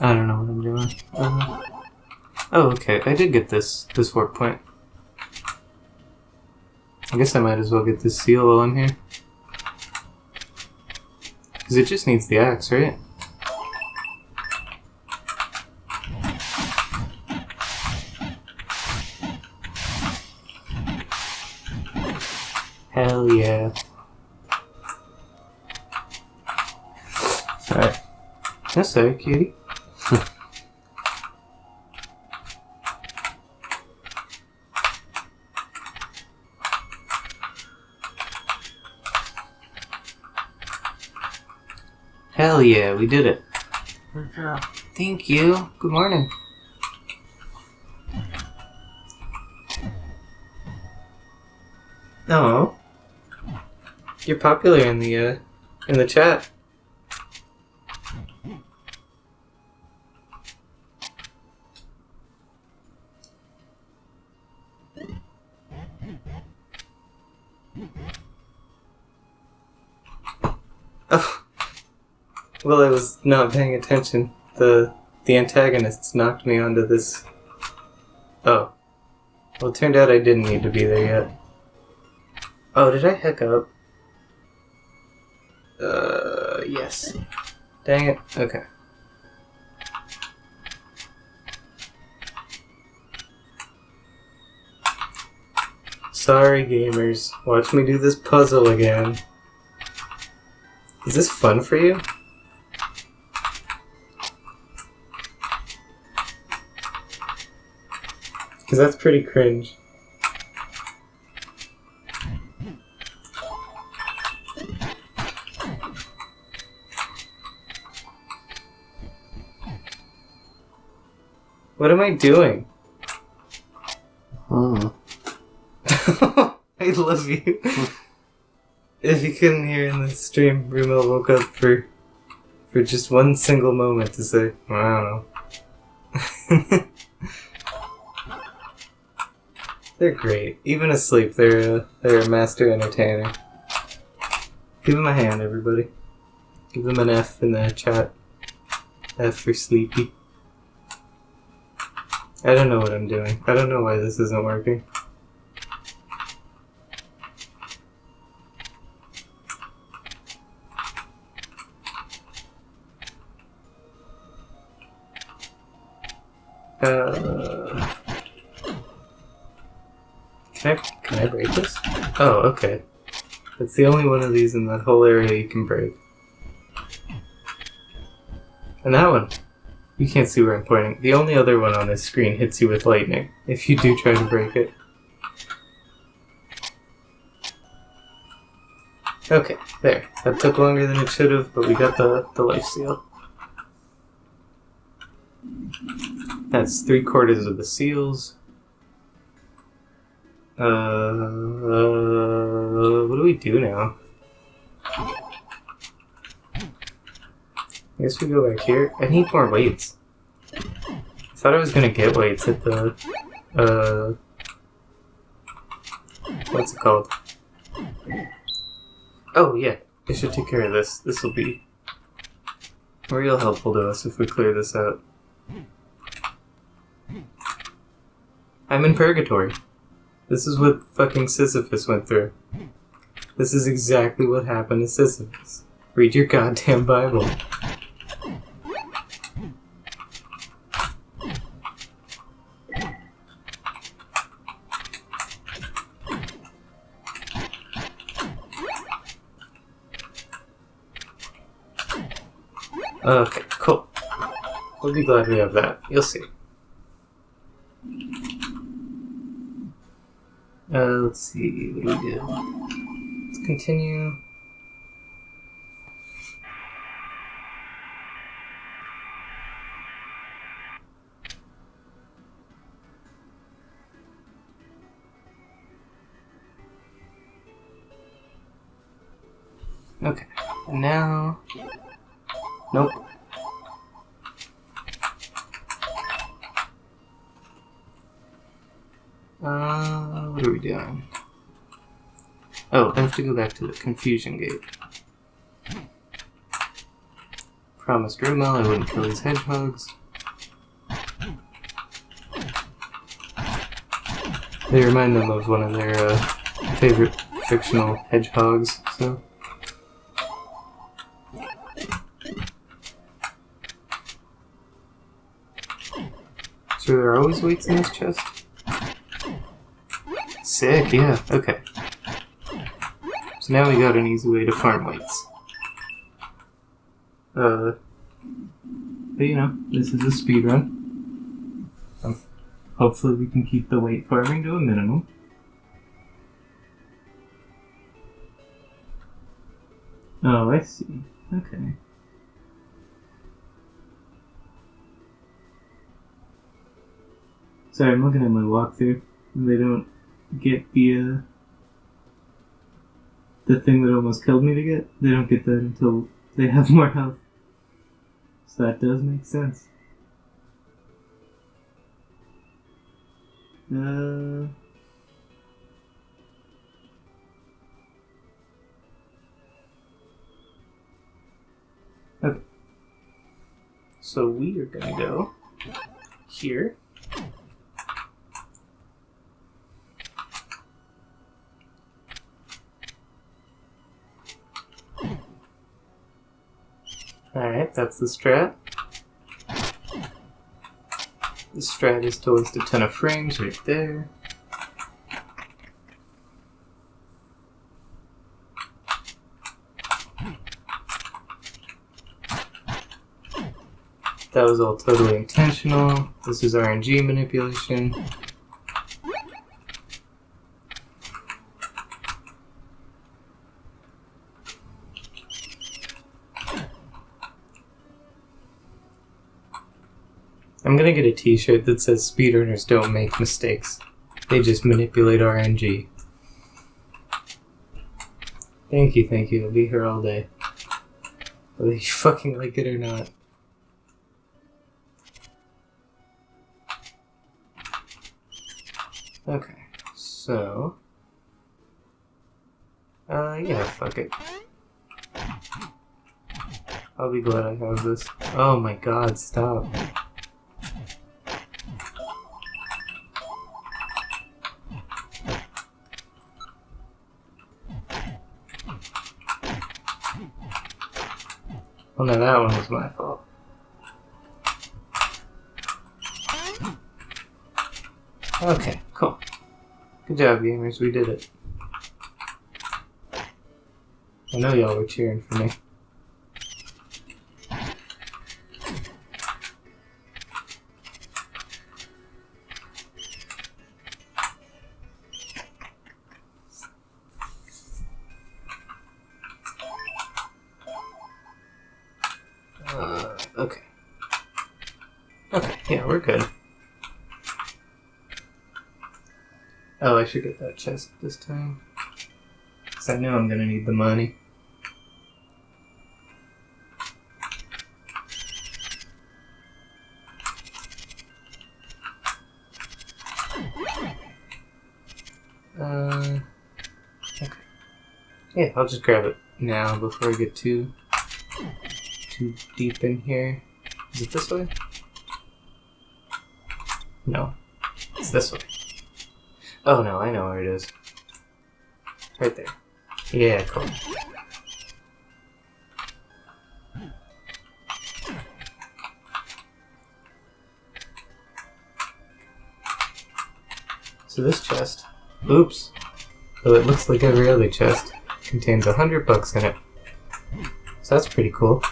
Speaker 1: I don't know what I'm doing. Uh, oh, okay. I did get this this warp point. I guess I might as well get this seal while I'm here. Because it just needs the axe, right? Hell yeah.
Speaker 2: Sorry.
Speaker 1: That's so cutie. Hell yeah, we did it.
Speaker 2: Good job.
Speaker 1: Thank you. Good morning. Oh. You're popular in the uh in the chat. Well, I was not paying attention. The the antagonists knocked me onto this. Oh. Well, it turned out I didn't need to be there yet. Oh, did I hiccup? Uh, yes. Dang it. Okay. Sorry, gamers. Watch me do this puzzle again. Is this fun for you? Because that's pretty cringe. What am I doing?
Speaker 2: Hmm.
Speaker 1: I love you. if you couldn't hear in the stream, Rumel woke up for for just one single moment to say, well, I don't know. they're great. Even asleep, they're a, they're a master entertainer. Give them a hand, everybody. Give them an F in the chat. F for sleepy. I don't know what I'm doing. I don't know why this isn't working. Okay. It's the only one of these in that whole area you can break. And that one, you can't see where I'm pointing. The only other one on this screen hits you with lightning if you do try to break it. Okay, there. That took longer than it should have, but we got the, the life seal. That's three quarters of the seals. Uh, what do we do now? I guess we go back here. I need more weights. I thought I was gonna get weights at the, uh, what's it called? Oh yeah, I should take care of this. This will be real helpful to us if we clear this out. I'm in purgatory. This is what fucking Sisyphus went through. This is exactly what happened to Sisyphus. Read your goddamn Bible. Okay, cool. We'll be glad we have that. You'll see. Uh, let's see, what do we do? Let's continue. Okay, and now. Nope. What are we doing? Oh, I have to go back to the confusion gate. Promised Rumel I wouldn't kill these hedgehogs. They remind them of one of their uh, favorite fictional hedgehogs, so. So there are always weights in this chest? Sick, yeah, okay. So now we got an easy way to farm weights. Uh, but you know, this is a speed run. Um, hopefully we can keep the weight farming to a minimum. Oh, I see. Okay. Sorry, I'm looking at my walkthrough. They don't get the uh, the thing that almost killed me to get. They don't get that until they have more health. So that does make sense. Uh, okay. So we are gonna go here. Alright, that's the strat. The strat is to list a ton of frames right there. That was all totally intentional. This is RNG manipulation. I'm gonna get a t-shirt that says speedrunners don't make mistakes. They just manipulate RNG. Thank you, thank you. I'll be here all day. Whether you fucking like it or not. Okay, so... Uh, yeah, fuck it. I'll be glad I have this. Oh my god, stop. Oh, well, now that one was my fault. Okay, cool. Good job, gamers. We did it. I know y'all were cheering for me. Should get that chest this time. Because I know I'm gonna need the money. Uh, okay. Yeah, I'll just grab it now before I get too too deep in here. Is it this way? No, it's this way. Oh no, I know where it is. Right there. Yeah, cool. So this chest, oops, though it looks like every other chest, contains a hundred bucks in it. So that's pretty cool.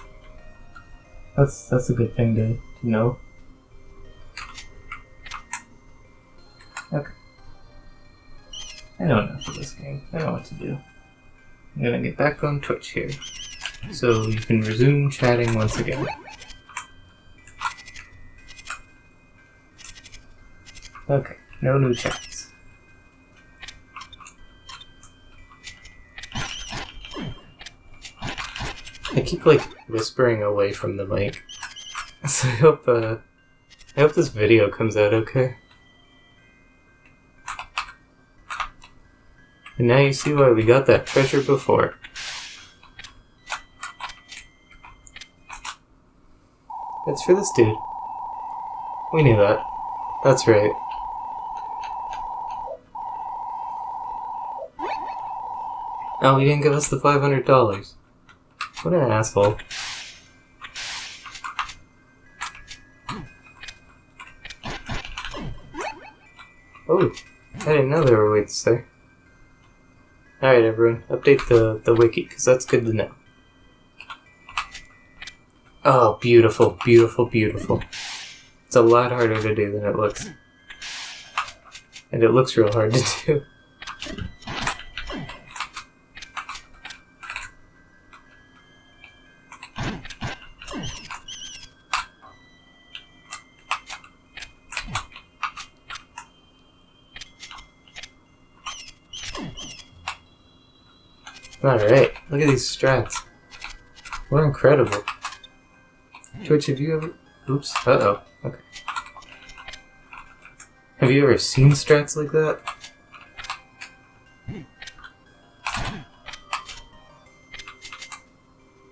Speaker 1: That's that's a good thing to, to know. I don't know enough of this game. I don't know what to do. I'm gonna get back on Twitch here. So you can resume chatting once again. Okay, no new chats. I keep like whispering away from the mic. So I hope uh I hope this video comes out okay. And now you see why we got that treasure before. That's for this dude. We knew that. That's right. Oh, he didn't give us the $500. What an asshole. Oh, I didn't know there were weights there. Alright everyone, update the, the wiki, because that's good to know. Oh, beautiful, beautiful, beautiful. It's a lot harder to do than it looks. And it looks real hard to do. Alright, look at these strats. We're incredible. Twitch, have you ever... Oops, uh-oh. Okay. Have you ever seen strats like that?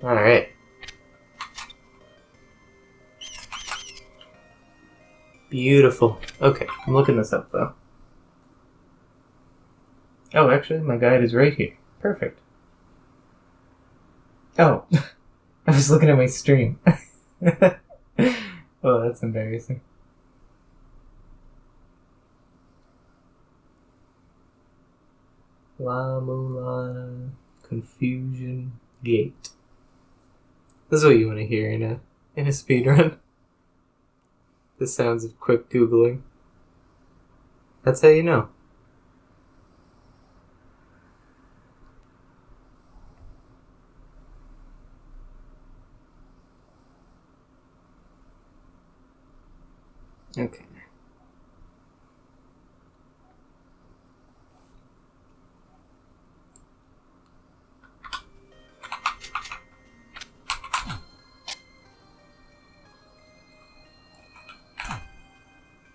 Speaker 1: Alright. Beautiful. Okay, I'm looking this up though. Oh, actually, my guide is right here. Perfect. Oh, I was looking at my stream. oh, that's embarrassing. La Mulana Confusion Gate. This is what you want to hear in a in a speed run. The sounds of quick googling. That's how you know. Okay.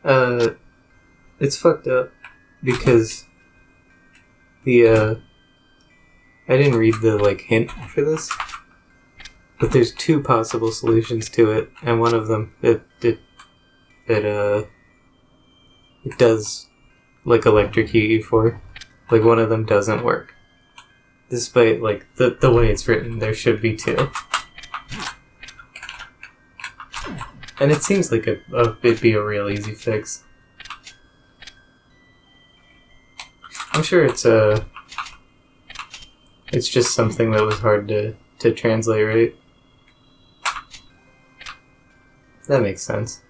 Speaker 1: Uh, it's fucked up because the uh, I didn't read the like hint for this, but there's two possible solutions to it, and one of them it it it uh it does like electrocute you for. Like one of them doesn't work. Despite like the the way it's written, there should be two. And it seems like a, a it'd be a real easy fix. I'm sure it's a. It's just something that was hard to to translate, right? That makes sense.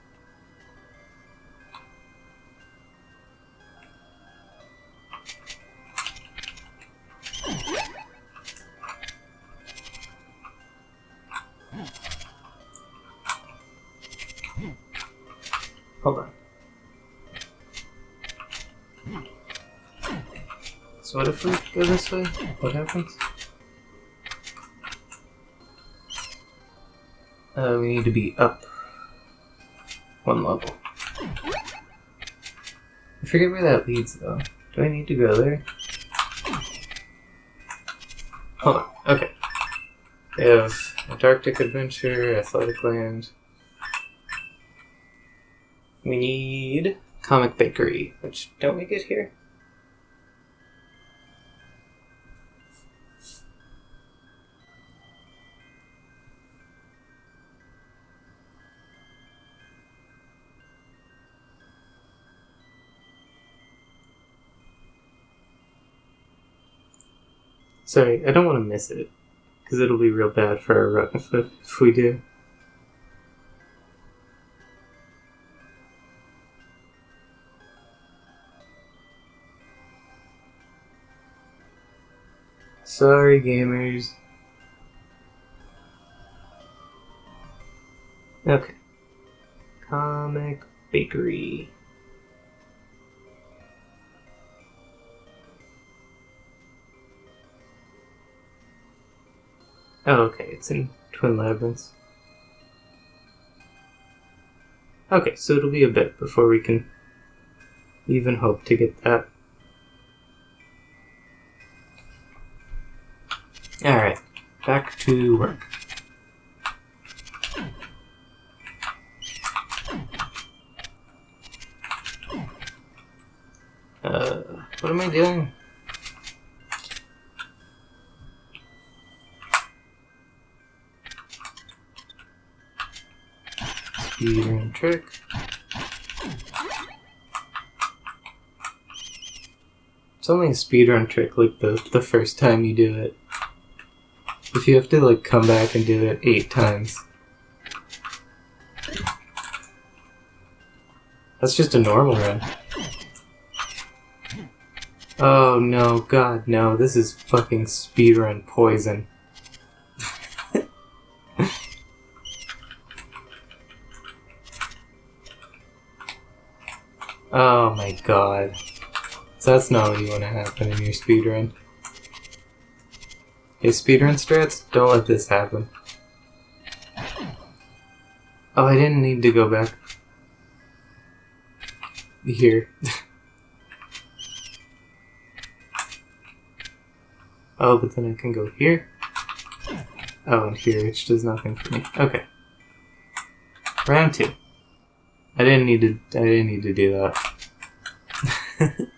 Speaker 1: What happens? Uh, we need to be up one level. I forget where that leads though. Do I need to go there? Hold on. Okay. We have Antarctic Adventure, Athletic Land. We need Comic Bakery, which don't we get here? Sorry, I don't want to miss it. Because it'll be real bad for our run if, if we do. Sorry, gamers. Okay. Comic Bakery. Oh, okay, it's in Twin Labyrinths. Okay, so it'll be a bit before we can even hope to get that. Alright, back to work. Uh, what am I doing? Speedrun trick. It's only a speedrun trick like the, the first time you do it. If you have to like come back and do it eight times. That's just a normal run. Oh no, god no, this is fucking speedrun poison. Oh my god. So that's not what you want to happen in your speedrun. Hey, speedrun strats, don't let this happen. Oh, I didn't need to go back here. oh, but then I can go here. Oh, and here, which does nothing for me. Okay. Round two. I didn't need to. I didn't need to do that.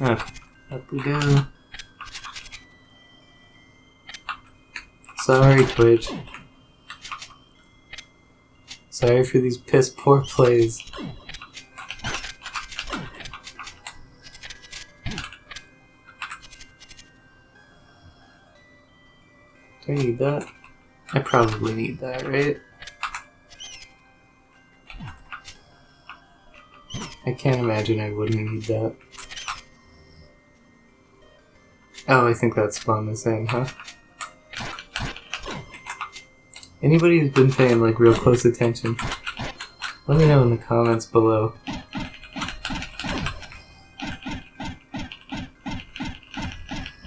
Speaker 1: Okay, up we go. Sorry, Twitch. Sorry for these piss poor plays. Need that? I probably need that, right? I can't imagine I wouldn't need that. Oh, I think that spawned the same, huh? Anybody who's been paying like real close attention, let me know in the comments below.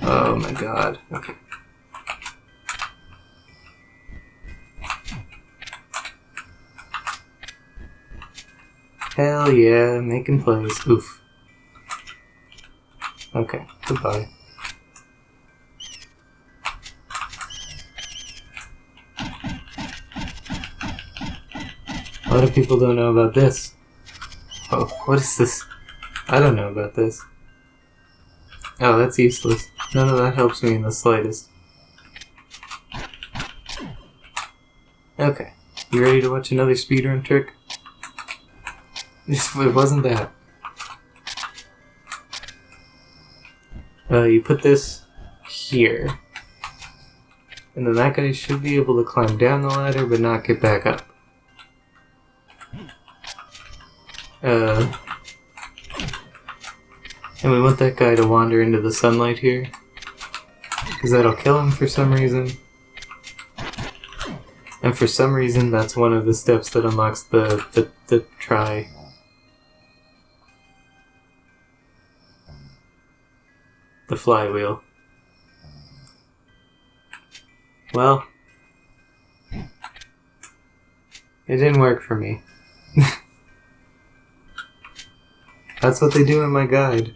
Speaker 1: Oh my god. Okay. Hell yeah, making plays. Oof. Okay, goodbye. A lot of people don't know about this. Oh, what is this? I don't know about this. Oh, that's useless. None of that helps me in the slightest. Okay. You ready to watch another speedrun trick? It wasn't that. Uh, you put this here. And then that guy should be able to climb down the ladder but not get back up. Uh, and we want that guy to wander into the sunlight here. Because that'll kill him for some reason. And for some reason, that's one of the steps that unlocks the, the, the try. The flywheel. Well, it didn't work for me. That's what they do in my guide.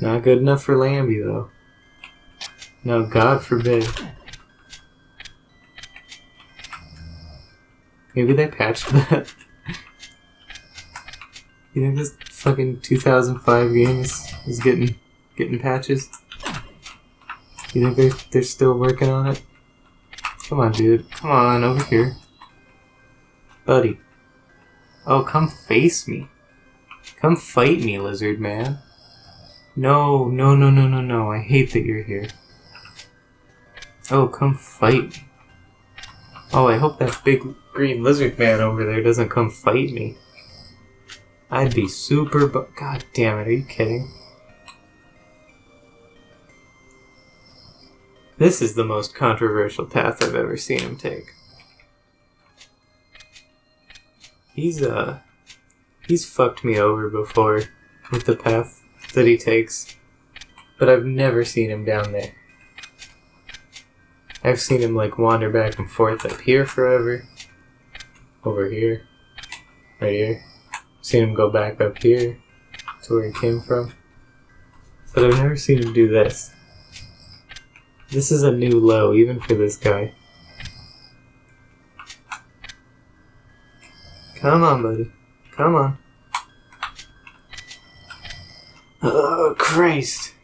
Speaker 1: Not good enough for Lambie, though. No, God forbid. Maybe they patched that. you think this fucking 2005 games is, getting getting patches? You think they're, they're still working on it? Come on, dude. Come on, over here. Buddy. Oh, come face me. Come fight me, lizard man. No, no, no, no, no, no. I hate that you're here. Oh, come fight me. Oh, I hope that big green lizard man over there doesn't come fight me. I'd be super bu- God damn it, are you kidding? This is the most controversial path I've ever seen him take. He's, uh... He's fucked me over before with the path that he takes. But I've never seen him down there. I've seen him, like, wander back and forth up here forever. Over here. Right here. Seen him go back up here to where he came from. But I've never seen him do this. This is a new low, even for this guy. Come on, buddy. Come on. Oh, Christ.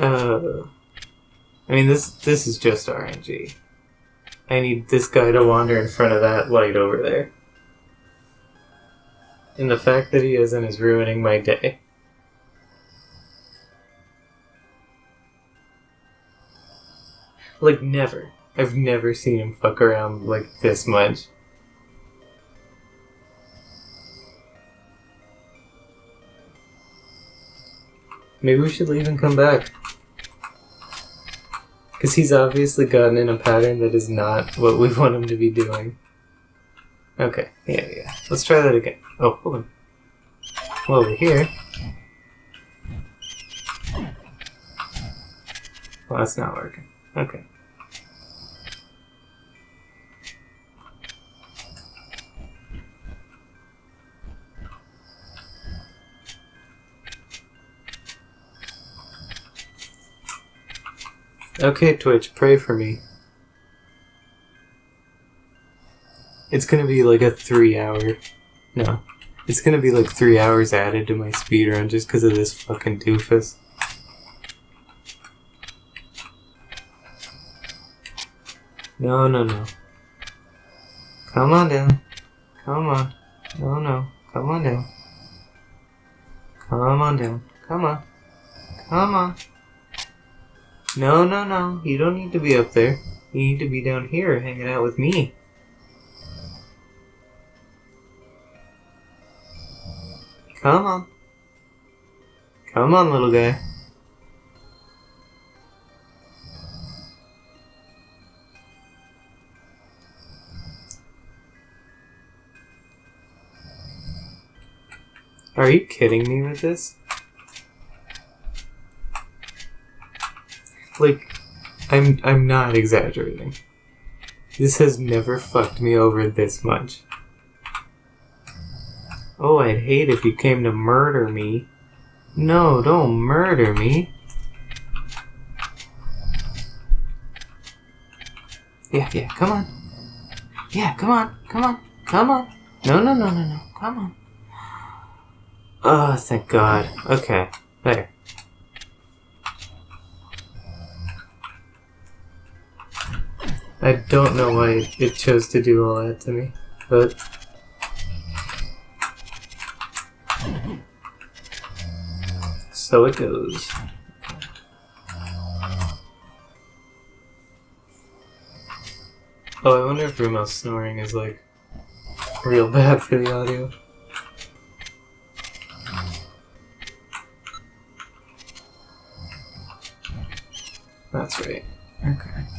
Speaker 1: Uh, I mean, this this is just RNG. I need this guy to wander in front of that light over there. And the fact that he isn't is ruining my day. Like, never. I've never seen him fuck around like this much. Maybe we should leave and come back. Because he's obviously gotten in a pattern that is not what we want him to be doing. Okay, yeah, yeah. Let's try that again. Oh, hold on. Well, over here. Well, that's not working. Okay. Okay, Twitch, pray for me. It's gonna be like a three hour. No. It's gonna be like three hours added to my speedrun just because of this fucking doofus. No, no, no. Come on down. Come on. No, no. Come on down. Come on down. Come on. Come on. No, no, no. You don't need to be up there. You need to be down here hanging out with me. Come on. Come on, little guy. Are you kidding me with this? Like, I'm I'm not exaggerating. This has never fucked me over this much. Oh, I'd hate if you came to murder me. No, don't murder me. Yeah, yeah, come on. Yeah, come on, come on, come on. No, no, no, no, no, come on. Oh, thank God. Okay, there. I don't know why it chose to do all that to me, but so it goes. Oh, I wonder if Rumo's snoring is like real bad for the audio. That's right. Okay.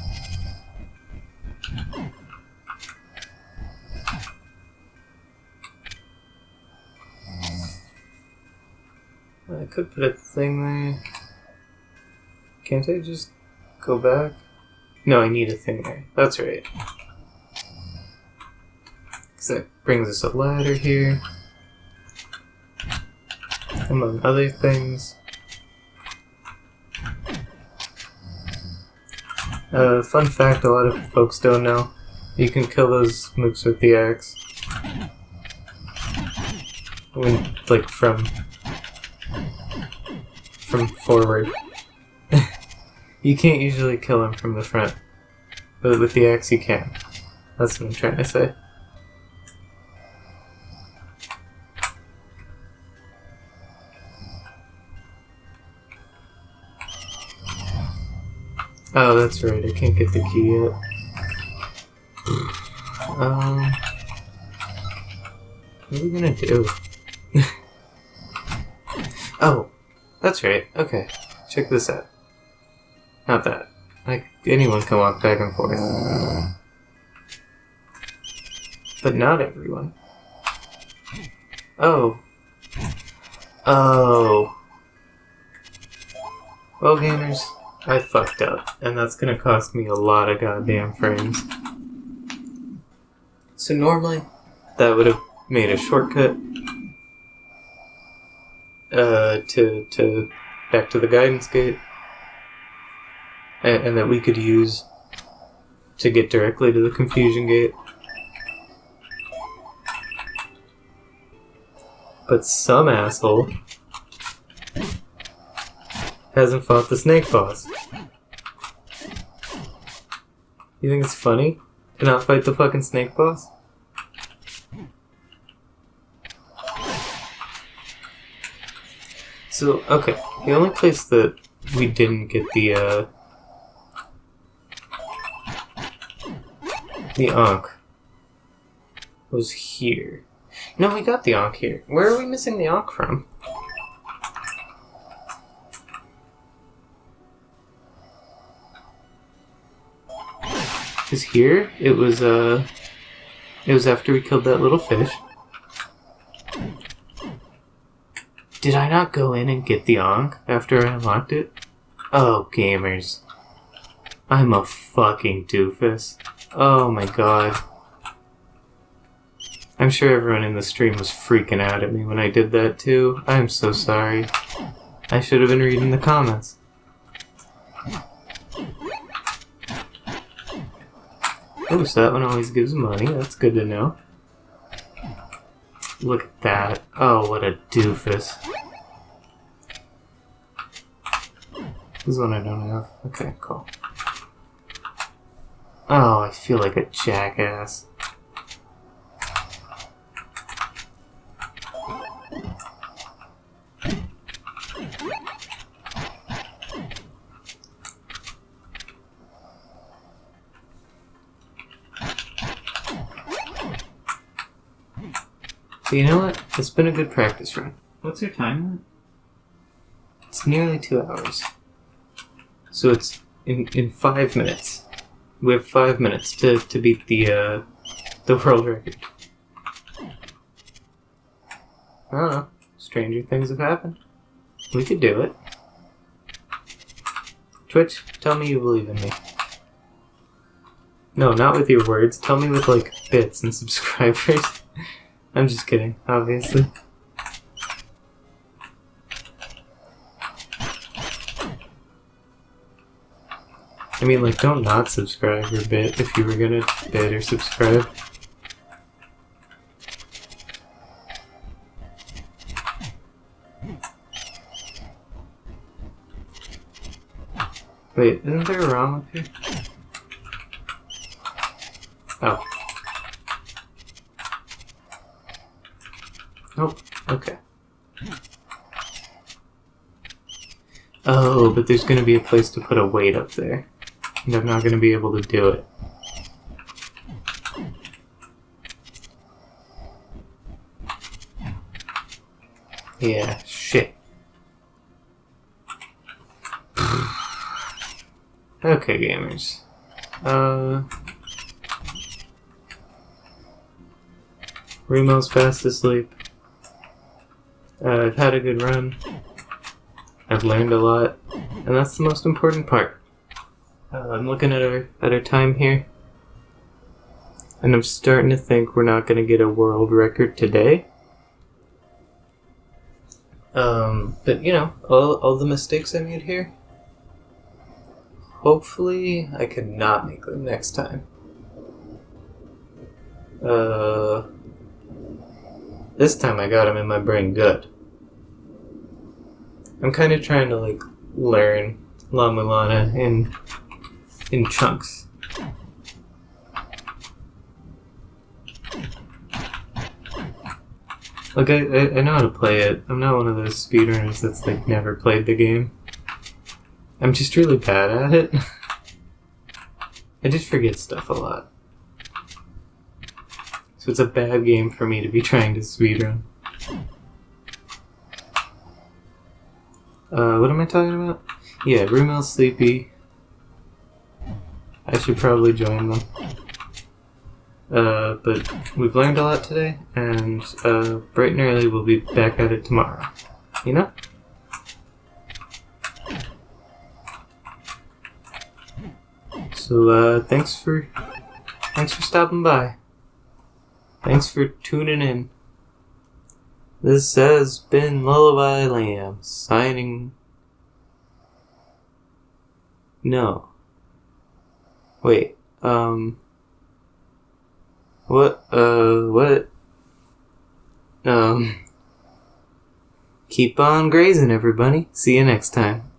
Speaker 1: Could put a thing there. Can't I just go back? No, I need a thing there. That's right. Because that brings us a ladder here. Among other things. Uh, fun fact a lot of folks don't know. You can kill those mooks with the axe. When, like, from from forward. you can't usually kill him from the front, but with the axe you can. That's what I'm trying to say. Oh, that's right. I can't get the key yet. Um, what are we gonna do? oh, that's right. Okay, check this out. Not that. Like anyone can walk back and forth, but not everyone. Oh. Oh. Well, gamers, I fucked up, and that's gonna cost me a lot of goddamn frames. So normally, that would have made a shortcut uh, to to back to the guidance gate, and, and that we could use to get directly to the confusion gate. But some asshole hasn't fought the snake boss. You think it's funny to not fight the fucking snake boss? So, okay, the only place that we didn't get the, uh, the Ankh was here. No, we got the Ankh here. Where are we missing the Ankh from? Because here, it was, uh, it was after we killed that little fish. Did I not go in and get the Ankh after I unlocked it? Oh, gamers. I'm a fucking doofus. Oh my god. I'm sure everyone in the stream was freaking out at me when I did that too. I'm so sorry. I should have been reading the comments. Oh, so that one always gives money. That's good to know. Look at that. Oh, what a doofus. This is one I don't have. Okay, cool. Oh, I feel like a jackass. You know what? It's been a good practice run.
Speaker 3: What's your time?
Speaker 1: It's nearly two hours. So it's in in five minutes. We have five minutes to, to beat the uh, the world record. I don't know. Stranger things have happened. We could do it. Twitch, tell me you believe in me. No, not with your words. Tell me with like bits and subscribers. I'm just kidding, obviously. I mean, like, don't not subscribe or bit if you were gonna bit or subscribe. Wait, isn't there a ROM up here? Oh. Nope. Okay. Oh, but there's gonna be a place to put a weight up there. And I'm not gonna be able to do it. Yeah, shit. okay, gamers. Uh. Remo's fast asleep. Uh, I've had a good run. I've learned a lot, and that's the most important part. Uh, I'm looking at our at our time here, and I'm starting to think we're not going to get a world record today. Um, but you know, all all the mistakes I made here. Hopefully, I can not make them next time. Uh, this time I got them in my brain good. I'm kind of trying to like learn La Mulana in in chunks. Like I, I, I know how to play it. I'm not one of those speedrunners that's like never played the game. I'm just really bad at it. I just forget stuff a lot. So it's a bad game for me to be trying to speedrun. Uh, what am I talking about? Yeah, Rumel's sleepy. I should probably join them. Uh, but we've learned a lot today, and uh, bright and early we'll be back at it tomorrow. You know? So, uh, thanks for, thanks for stopping by. Thanks for tuning in. This has been Lullaby Lamb signing. No. Wait, um. What, uh, what? Um. Keep on grazing, everybody. See you next time.